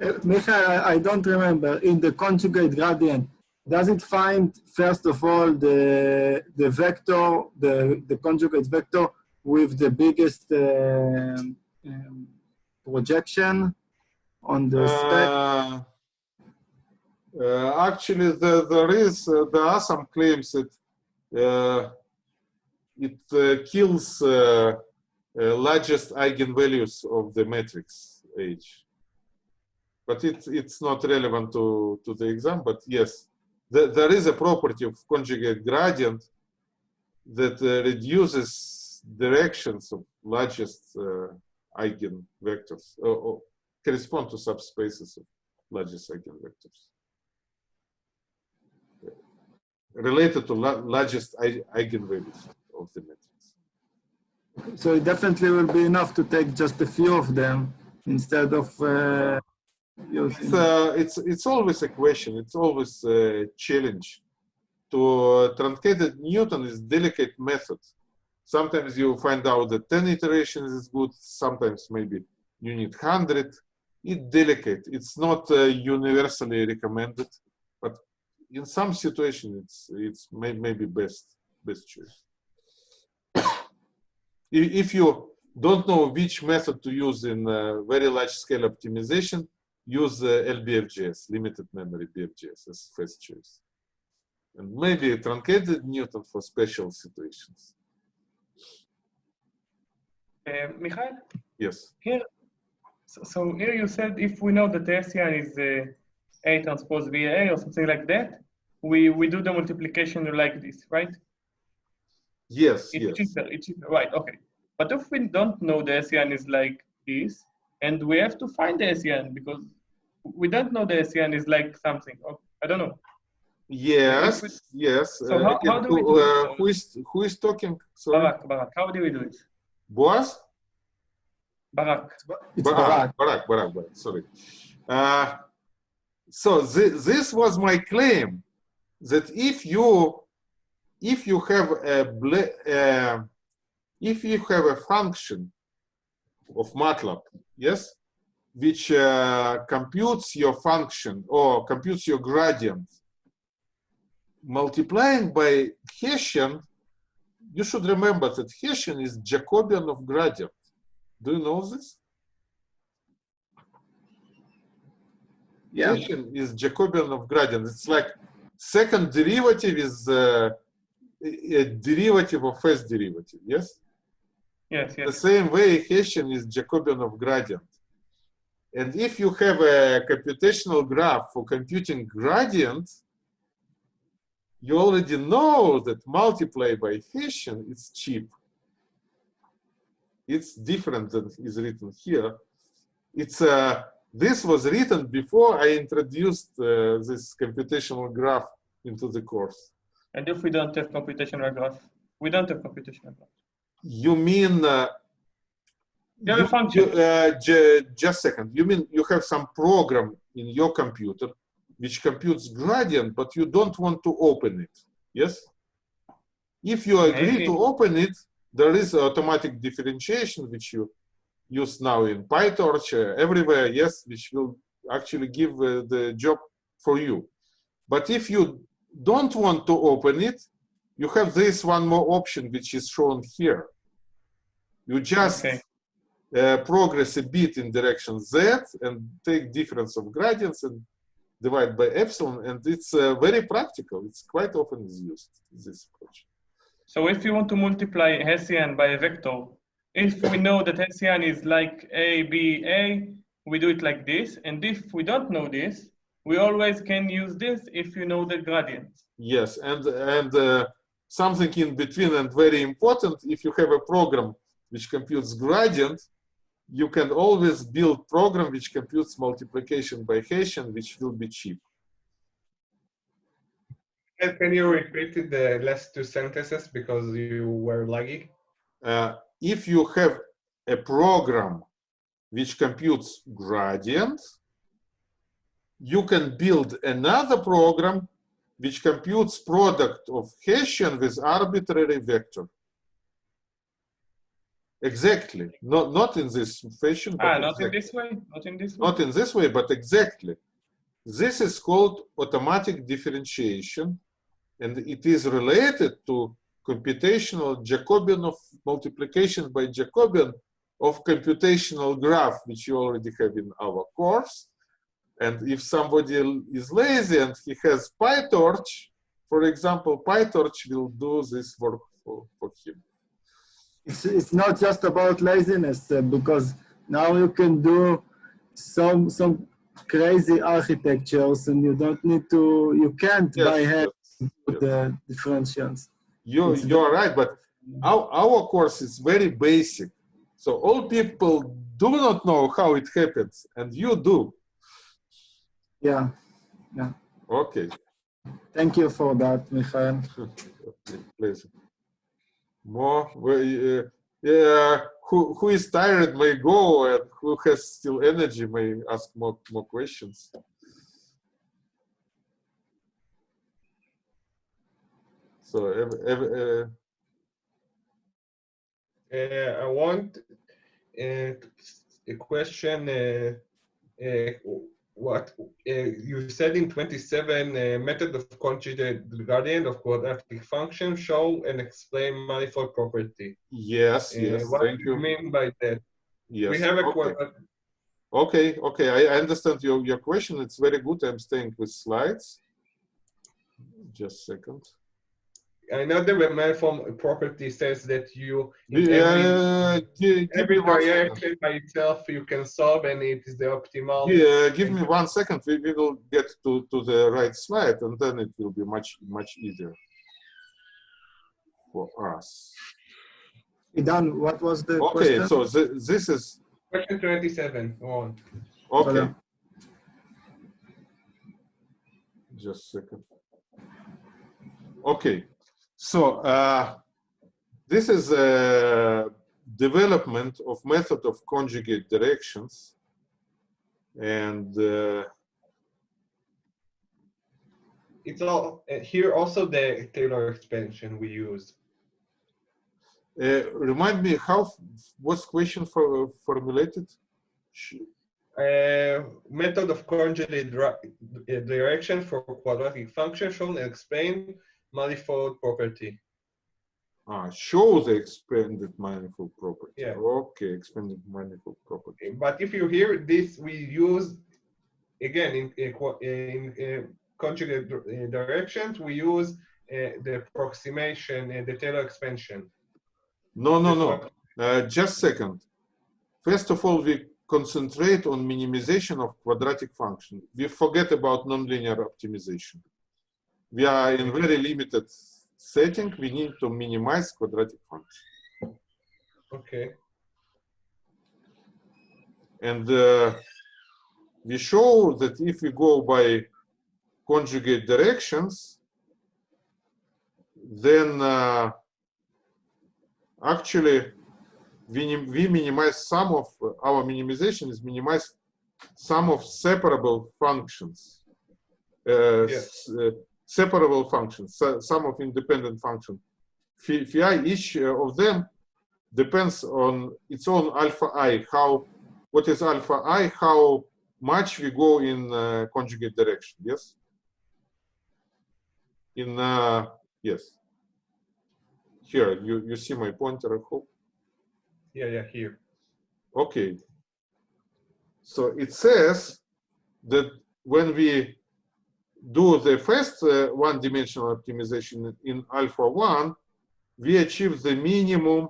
Uh, Michael, I, don't remember. In the conjugate gradient, does it find, first of all, the, the vector, the, the conjugate vector with the biggest um, um, projection on the spec? Uh, uh, actually, the, there is uh, there are some claims that uh, it uh, kills uh, uh, largest eigenvalues of the matrix H. But it, it's not relevant to, to the exam. But yes, the, there is a property of conjugate gradient that uh, reduces directions of largest uh, eigenvectors or, or correspond to subspaces of largest eigenvectors. Related to la largest ei- eigenvalues of the matrix. So it definitely will be enough to take just a few of them instead of uh, It's, uh, it's, it's always a question, it's always a challenge. To truncated Newton is delicate method. Sometimes you find out that 10 iterations is good, sometimes maybe you need 100. It's delicate, it's not uh, universally recommended, but in some situations it's, it's may, maybe best, best choice. If if you don't know which method to use in uh, very large scale optimization, use uh, LBFGS, limited memory BFGS as first choice. And maybe truncated Newton for special situations. Uh, Michael, Yes. here, so, so here you said if we know that the Hessian is uh, A transpose VA or something like that, we, we do the multiplication like this, right? Yes, It's yes. cheaper, it's cheaper, right, okay. But if we don't know the Hessian is like this, and we have to find the SCN because we don't know the Hessian is like something, or, I don't know. Yes, we- yes. So uh, how- how do we do uh, it? who is who is talking? Sorry, Barak, Barak, how do we do it? Boaz? Barak. It's Ba- Barak. Barak, Barak, Barak, sorry. Uh, so thi- this was my claim that if you if you have a ble- uh, if you have a function of MATLAB, yes, which uh, computes your function or computes your gradient, multiplying by Hessian, you should remember that Hessian is Jacobian of gradient. Do you know this? Yeah. Hessian is Jacobian of gradient. It's like second derivative is uh, a a derivative of first derivative, yes? Yes, The same way Hessian is Jacobian of gradient. And if you have a computational graph for computing gradient, you already know that multiply by Hessian is cheap. It's different than is written here. It's uh, this was written before I introduced uh, this computational graph into the course. And if we don't have computational graph, we don't have computational graph. You mean uh, You have a function. uh, ju- just a second. You mean you have some program in your computer which computes gradient, but you don't want to open it. Yes? If you agree Maybe. to open it, there is automatic differentiation which you use now in PyTorch uh, everywhere, yes, which will actually give uh, the job for you. But if you don't want to open it, you have this one more option which is shown here. You just Okay. Uh, progress a bit in direction z and take difference of gradients and divide by epsilon and it's uh, very practical it's quite often is used this approach So if you want to multiply Hessian by a vector, if we know that Hessian is like A, B, A, we do it like this. And if we don't know this, we always can use this if you know the gradient. yes and and uh, something in between and very important if you have a program which computes gradient you can always build program which computes multiplication by Hessian which will be cheap Can you repeat the last two sentences because you were laggy? uh, if you have a program which computes gradient, you can build another program which computes product of Hessian with arbitrary vector. Exactly. Not, not in this fashion, but Ah, not in this way? Not in this way? not in this way, but exactly. This is called automatic differentiation, and it is related to computational Jacobian of multiplication by Jacobian of computational graph, which you already have in our course. And if somebody is lazy and he has PyTorch, for example, PyTorch will do this work for, for him. It's, it's not just about laziness uh, because now you can do some some crazy architectures and you don't need to you can't Yes, by hand yes, yes. the differentials. You, It's you're right, but our, our course is very basic. So all people do not know how it happens, and you do. Yeah. Yeah. Okay, Thank you for that, Michael. okay, please. More, uh, yeah, who, who is tired may go, and who has still energy may ask more, more questions. So, uh, Uh, I want uh, a question. What uh, you said in 27 uh, method of conjugate gradient of quadratic function show and explain manifold property. yes, Uh, yes, what thank do you you. mean by that? Yes, we have a okay. quadratic. Okay, okay, I, I understand your, your question. It's very good. I'm staying with slides. Just a second. I know the manifold property says that you in every, give every me one second. variation by itself you can solve and it is the optimal. Yeah, give me one second. We, we will get to, to the right slide and then it will be much, much easier for us. Idan, what was the Okay, question? so thi- this is, Question 27 on. okay. Voilà. Just a second. Okay, so uh, this is a development of method of conjugate directions. And uh, It's all uh, here also the Taylor expansion we use. uh, remind me how was question for, formulated? Uh, method of conjugate uh, direction for quadratic function shown and explain manifold property. Ah, show the expanded manifold property. Yeah. Okay, expanded manifold property. But if you hear this, we use again in in, in, uh conjugate uh, directions. We use uh, the approximation and the Taylor expansion. No, no, no. Uh, just second. First of all, we concentrate on minimization of quadratic function. We forget about nonlinear optimization. We are in very limited setting, we need to minimize quadratic function. Okay. And uh, we show that if we go by conjugate directions, then uh, actually we, we minimize some of our minimization is minimize some of separable functions. Uh, Yes. Separable functions, so- some of independent functions. Phi, phi each uh, of them depends on its own alpha i, how, what is alpha i, how much we go in uh, conjugate direction, yes? In, uh, yes. Here, you, you see my pointer, I hope. Yeah, yeah, here. Okay. So it says that when we do the first uh, one-dimensional optimization in alpha 1, we achieve the minimum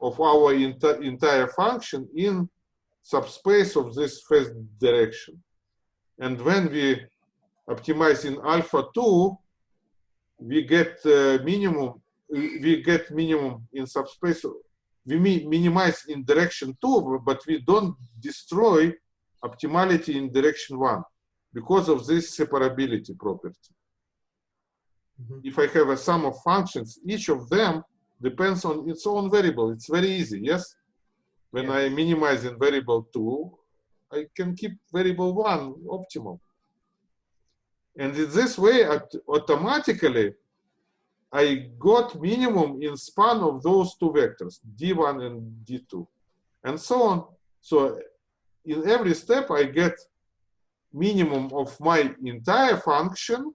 of our enti entire function in subspace of this first direction. And when we optimize in alpha 2, we get uh, minimum, we get minimum in subspace we mi minimize in direction two, but we don't destroy optimality in direction one because of this separability property. Mhm. If I have a sum of functions, each of them depends on its own variable. It's very easy, yes? When I minimize in variable two, I can keep variable one optimal. And in this way, automatically, I got minimum in span of those two vectors, d1 and d2, and so on. So in every step, I get minimum of my entire function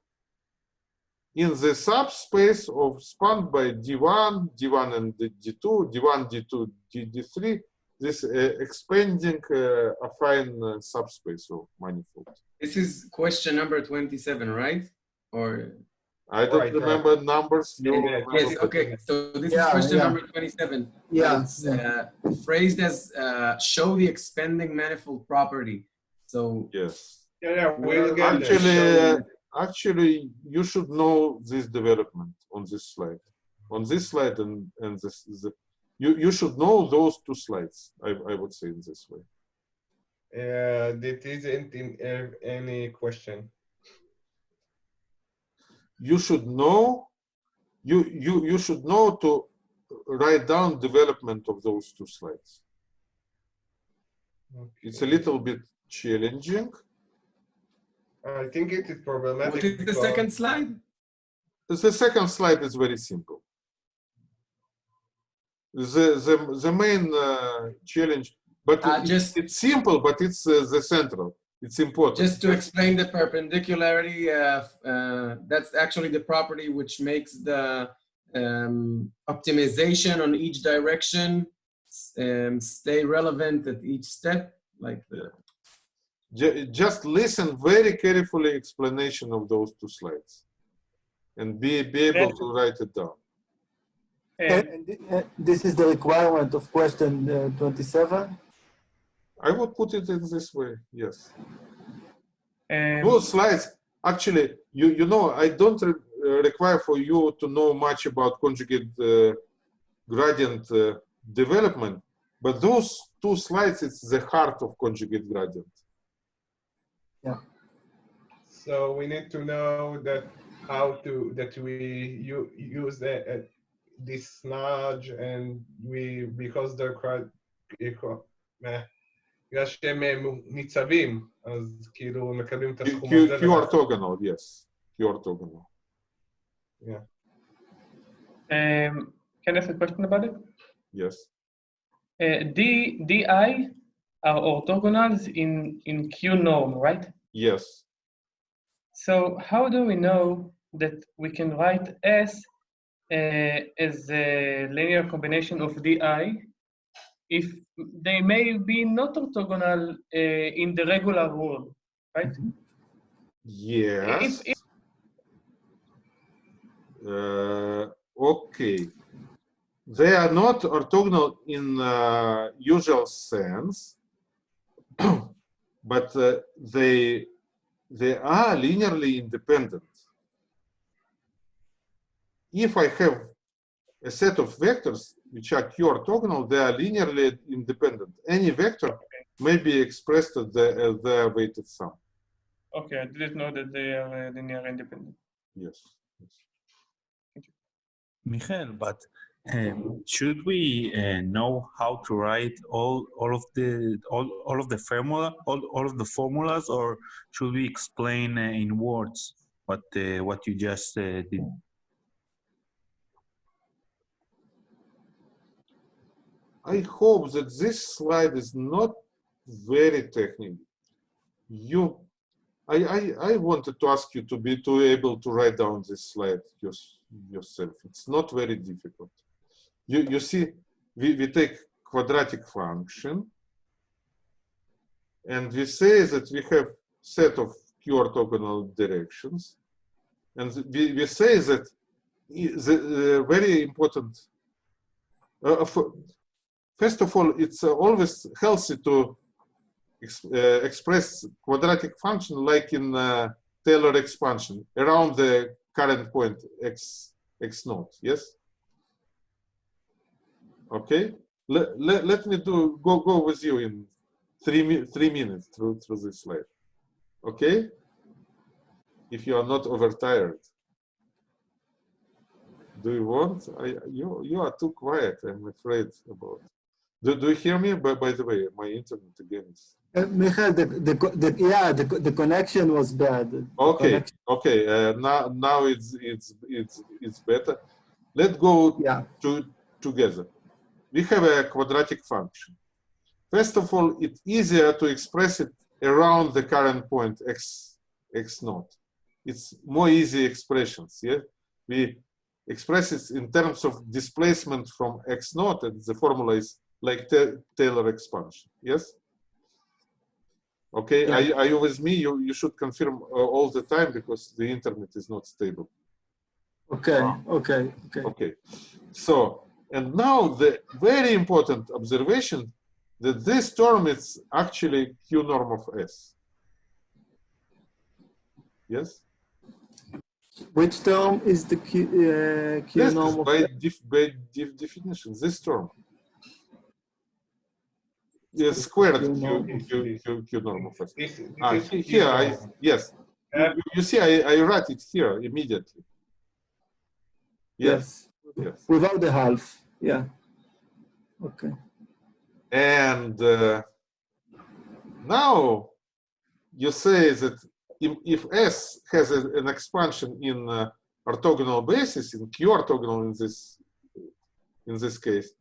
in the subspace of spanned by d1, d1 and d2, d1, d2, d, d3, this uh, expanding uh, affine uh, subspace of manifold. This is question number 27, right? Or I don't Right, right. remember numbers. you Yeah, remember yes, the- okay. So this Yeah, is question yeah. number 27. Yeah, It's uh, phrased as uh, show the expanding manifold property. So Yes. Yeah, yeah, we'll get Actually, uh, actually, you should know this development on this slide. On this slide and, and this, the, you, you should know those two slides, I, I would say in this way. Uh, that isn't in uh, any question. You should know, you, you, you should know to write down development of those two slides. It's a little bit challenging. I think it is problematic. what is the because- second slide? The second slide is very simple. The, the, the main uh, challenge, but Uh, it- just- it's simple, but it's uh, the central. It's important. Just to explain the perpendicularity, uh, uh, that's actually the property which makes the um, optimization on each direction um, stay relevant at each step. Like the, Ju- just listen very carefully explanation of those two slides and be, be able to write it down. Uh, And uh, this is the requirement of question uh, 27. I would put it in this way, yes. um, Those slides, actually, you, you know, I don't re uh, require for you to know much about conjugate uh, gradient uh, development, but those two slides, it's the heart of conjugate gradient. So we need to know that how to that we you use the, uh, this nudge and we because they're quite אה, בגלל שהם אה, ניצבים, אז כאילו מקבלים את Q, הסכום Q, הזה. Q orthogonal, yes, Q orthogonal. um, can I ask a question about it? Yes. Uh, D, DI are orthogonals in, in Q norm, right? Yes. So how do we know that we can write S uh, as a linear combination of DI if they may be not orthogonal uh, in the regular world, right? Yes. If- if- Uh, okay. They are not orthogonal in uh, usual sense, but uh, they they are linearly independent. if I have a set of vectors which are q orthogonal, they are linearly independent. Any vector may be expressed as, the, as their weighted sum. Okay, I didn't know that they are linearly independent. Yes. yes. Michael, but um, should we uh, know how to write all all of the all, all of the formula all, all of the formulas, or should we explain uh, in words what uh, what you just uh, did? I hope that this slide is not very technical. You, I, I, I wanted to ask you to be to able to write down this slide yourself. It's not very difficult. You, you see, we, we take quadratic function and we say that we have set of q orthogonal directions. And we, we say that the uh, very important, uh, first of all, it's uh, always healthy to ex uh, express quadratic function like in uh, Taylor expansion around the current point x x naught. Yes. Okay. Let, let, let me do go go with you in three three minutes through through this slide. Okay. If you are not overtired. Do you want? I, you you are too quiet. I'm afraid about. Do, do you hear me? By, by the way, my internet again is. Uh, Michael, the, the, the, yeah, the, the connection was bad. The okay, connection. okay. Uh, now, now it's it's it's it's better. Let's go yeah. to together. We have a quadratic function. First of all, it's easier to express it around the current point x x naught. It's more easy expressions. Yeah, we express it in terms of displacement from x naught, and the formula is like Taylor expansion. Yes. Okay. Yeah. Are, are you with me? You you should confirm uh, all the time because the internet is not stable. Okay. Okay. Okay. Okay. So and now the very important observation that this term is actually q norm of s. Yes. Which term is the q, uh, q Yes, norm of by, def, by def definition, this term. Yes, squared Q q, norm q, q, q norm of s. This, this Ah, is he- Q here, I, yes. You, Uh, you see, I, I write it here immediately. Yes, yes. Without the half. Yeah. Okay. And uh, now you say that if, if S has a, an expansion in uh, orthogonal basis, in Q orthogonal in this in this case,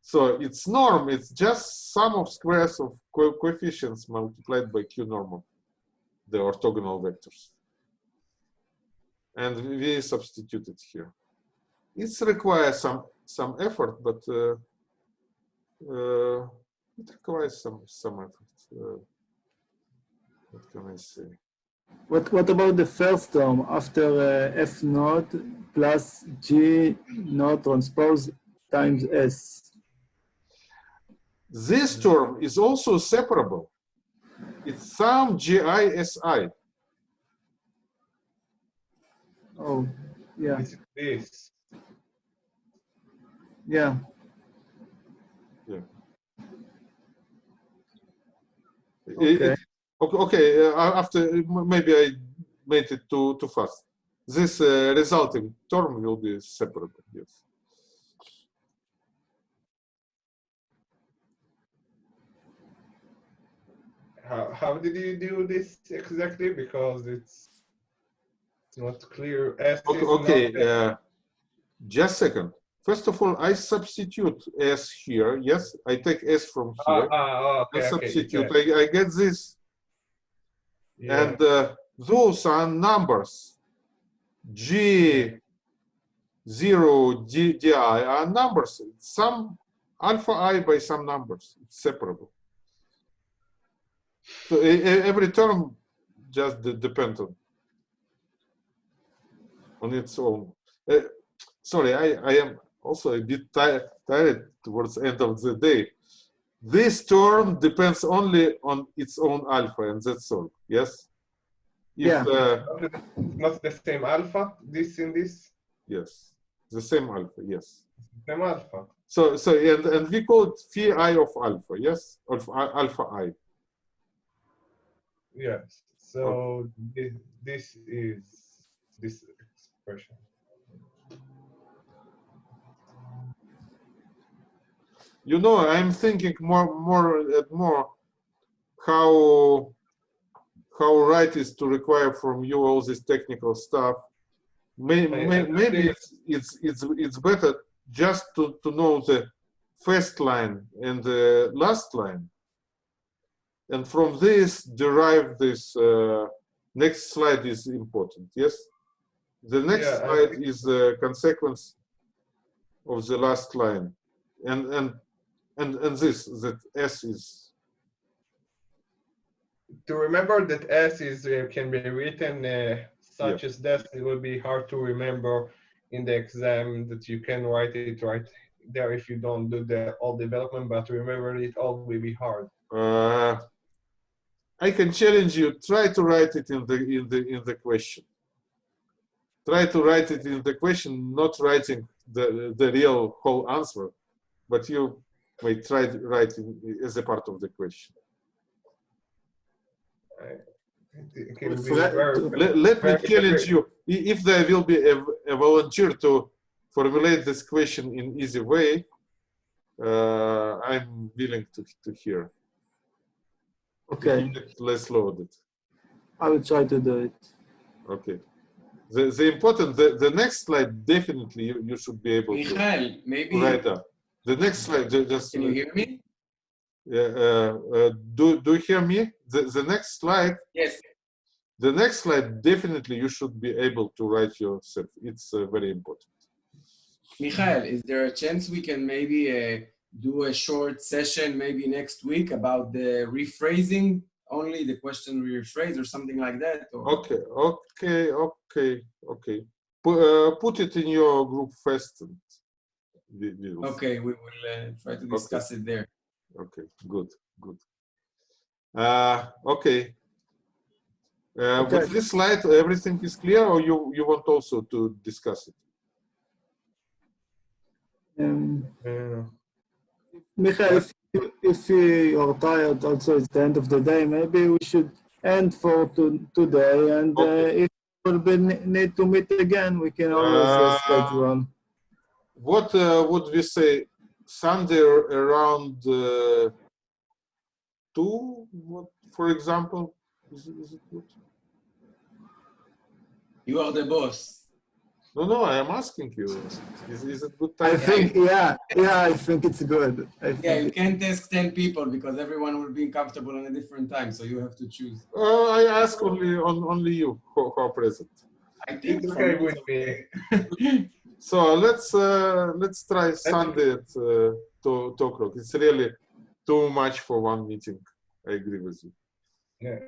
so its norm it's just sum of squares of co coefficients multiplied by Q norm of the orthogonal vectors. And we substitute it here. It requires some some effort, but uh, uh, it requires some some effort. Uh, what can I say? What what about the first term after uh, f naught plus g naught transpose times s? This term is also separable. It's some GISI. Oh, yeah, This, this. Yeah. It- Okay. it- okay, okay, uh, after maybe I made it too too fast. This uh, resulting term will be separate. Yes. How, how did you do this exactly? Because it's not clear. S Okay, is okay not- uh, just second. First of all, I substitute S here. Yes, I take S from Ah, here. ah, I okay, okay. substitute. yeah, I, I get this, yeah. and uh, those are numbers. G zero D, di are numbers. Some alpha i by some numbers. It's separable. So every term just de- depends on on its own. Uh, sorry, I, I am also a bit tired, tired towards the end of the day. This term depends only on its own alpha, and that's all. Yes. If, Yeah. Uh, not the same alpha, this in this. yes. The same alpha, yes. Same alpha. So, so and, and we call it phi i of alpha, yes? Of alpha i. Yes. So this, this is this expression. You know, I'm thinking more, more and more how how right is to require from you all this technical stuff. May, may, maybe it's, it's it's it's better just to to know the first line and the last line, and from this derive this. Uh, next slide is important. Yes, the next Yeah, slide is the consequence of the last line, and and and and this that s is To remember that S is uh, can be written uh, such as that, it will be hard to remember in the exam that you can write it right there if you don't do the all development, but remember it all will be hard. Uh, I can challenge you. Try to write it in the in the in the question. Try to write it in the question, not writing the the real whole answer, but you may try to write as a part of the question. It can be Fre- very, Let, let me challenge you. If there will be a, a volunteer to formulate this question in easy way, uh, I'm willing to to hear. Okay, Less loaded. I will try to do it. Okay. The, the important, the, the next slide, definitely you, you should be able to Michael, maybe, write up. The next slide, just, can you hear me? yeah, uh, uh, do, do you hear me? The, the next slide, Yes. the next slide, definitely you should be able to write yourself. It's uh, very important. Michael, is there a chance we can maybe uh, do a short session maybe next week about the rephrasing, only the question rephrase or something like that? Or? Okay, okay, okay, okay. Put, uh, put it in your group first. And we, we will see. Okay, we will uh, try to discuss it there. Okay, good, good. Uh, okay. Uh, Okay. With this slide, everything is clear, or you you want also to discuss it? Um, uh, Michael, if, you- if you are tired, also it's the end of the day, maybe we should end for to, today. And uh, Okay. if we'll need to meet again, we can always uh, schedule. What uh, would we say? Sunday around uh, two, what, for example? Is it, is it good? You are the boss. No, no, I am asking you. Is, is it good time? I think, yeah, yeah, I think it's good. I think Yeah, you can't ask 10 people because everyone will be comfortable on a different time, so you have to choose. Uh, I ask only on only you who, who are present. I think It's for okay me with me. So let's uh, let's try Sunday at uh, two, two o'clock. It's really too much for one meeting. I agree with you. Yeah.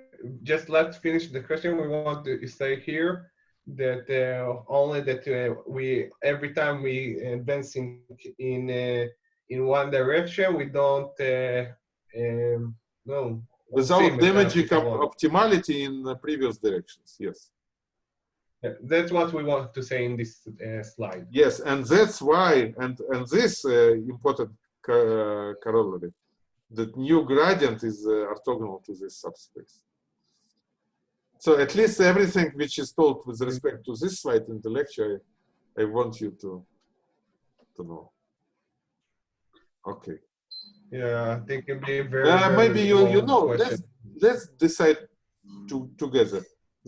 Just let's finish the question. We want to say here that uh, only that uh, we every time we advance in in uh, in one direction, we don't uh, um, no Without same damaging optimality in the previous directions. Yes. That's what we want to say in this uh, slide. Yes, and that's why, and and this uh, important co- corollary, that new gradient is uh, orthogonal to this subspace. So at least everything which is told with respect to this slide in the lecture, I want you to to know. Okay. Yeah, I think it'd be very. Uh, very maybe you you know. question. Let's let's decide to, together.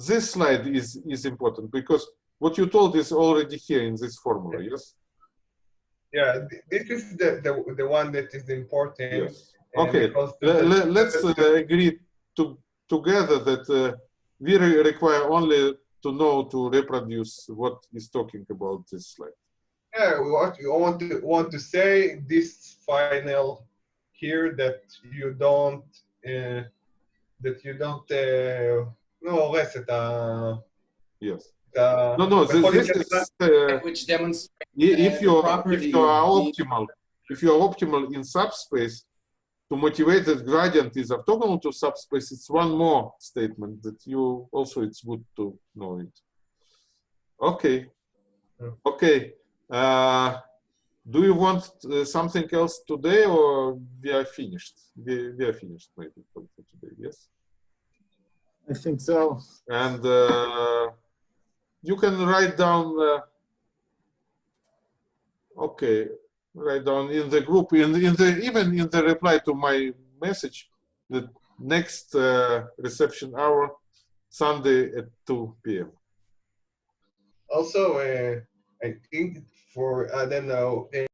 This slide is is important because what you told is already here in this formula. Yes. Yeah, this is the, the the one that is important. Yes. uh, Okay. let's uh, agree to together that uh, we re- require only to know to reproduce what is talking about this slide. Yeah, what you want to want to say this final here that you don't uh, that you don't uh, לא הורס את ה... Yes. את ה- No, no. This, בכל this מקרה, is uh, which demonstrates i- if uh, you the are if property you are of the- optimal if you are optimal in subspace to motivate that gradient is orthogonal to subspace. It's one more statement that you also it's good to know it. Okay. Yeah. Okay. Uh, do you want uh, something else today or we are finished? We, we are finished maybe for, for today, yes? I think so. And uh, you can write down, uh, okay, write down in the group, in, in the even in the reply to my message, the next uh, reception hour, Sunday at 2 p.m. Also, uh, I think for, I don't know,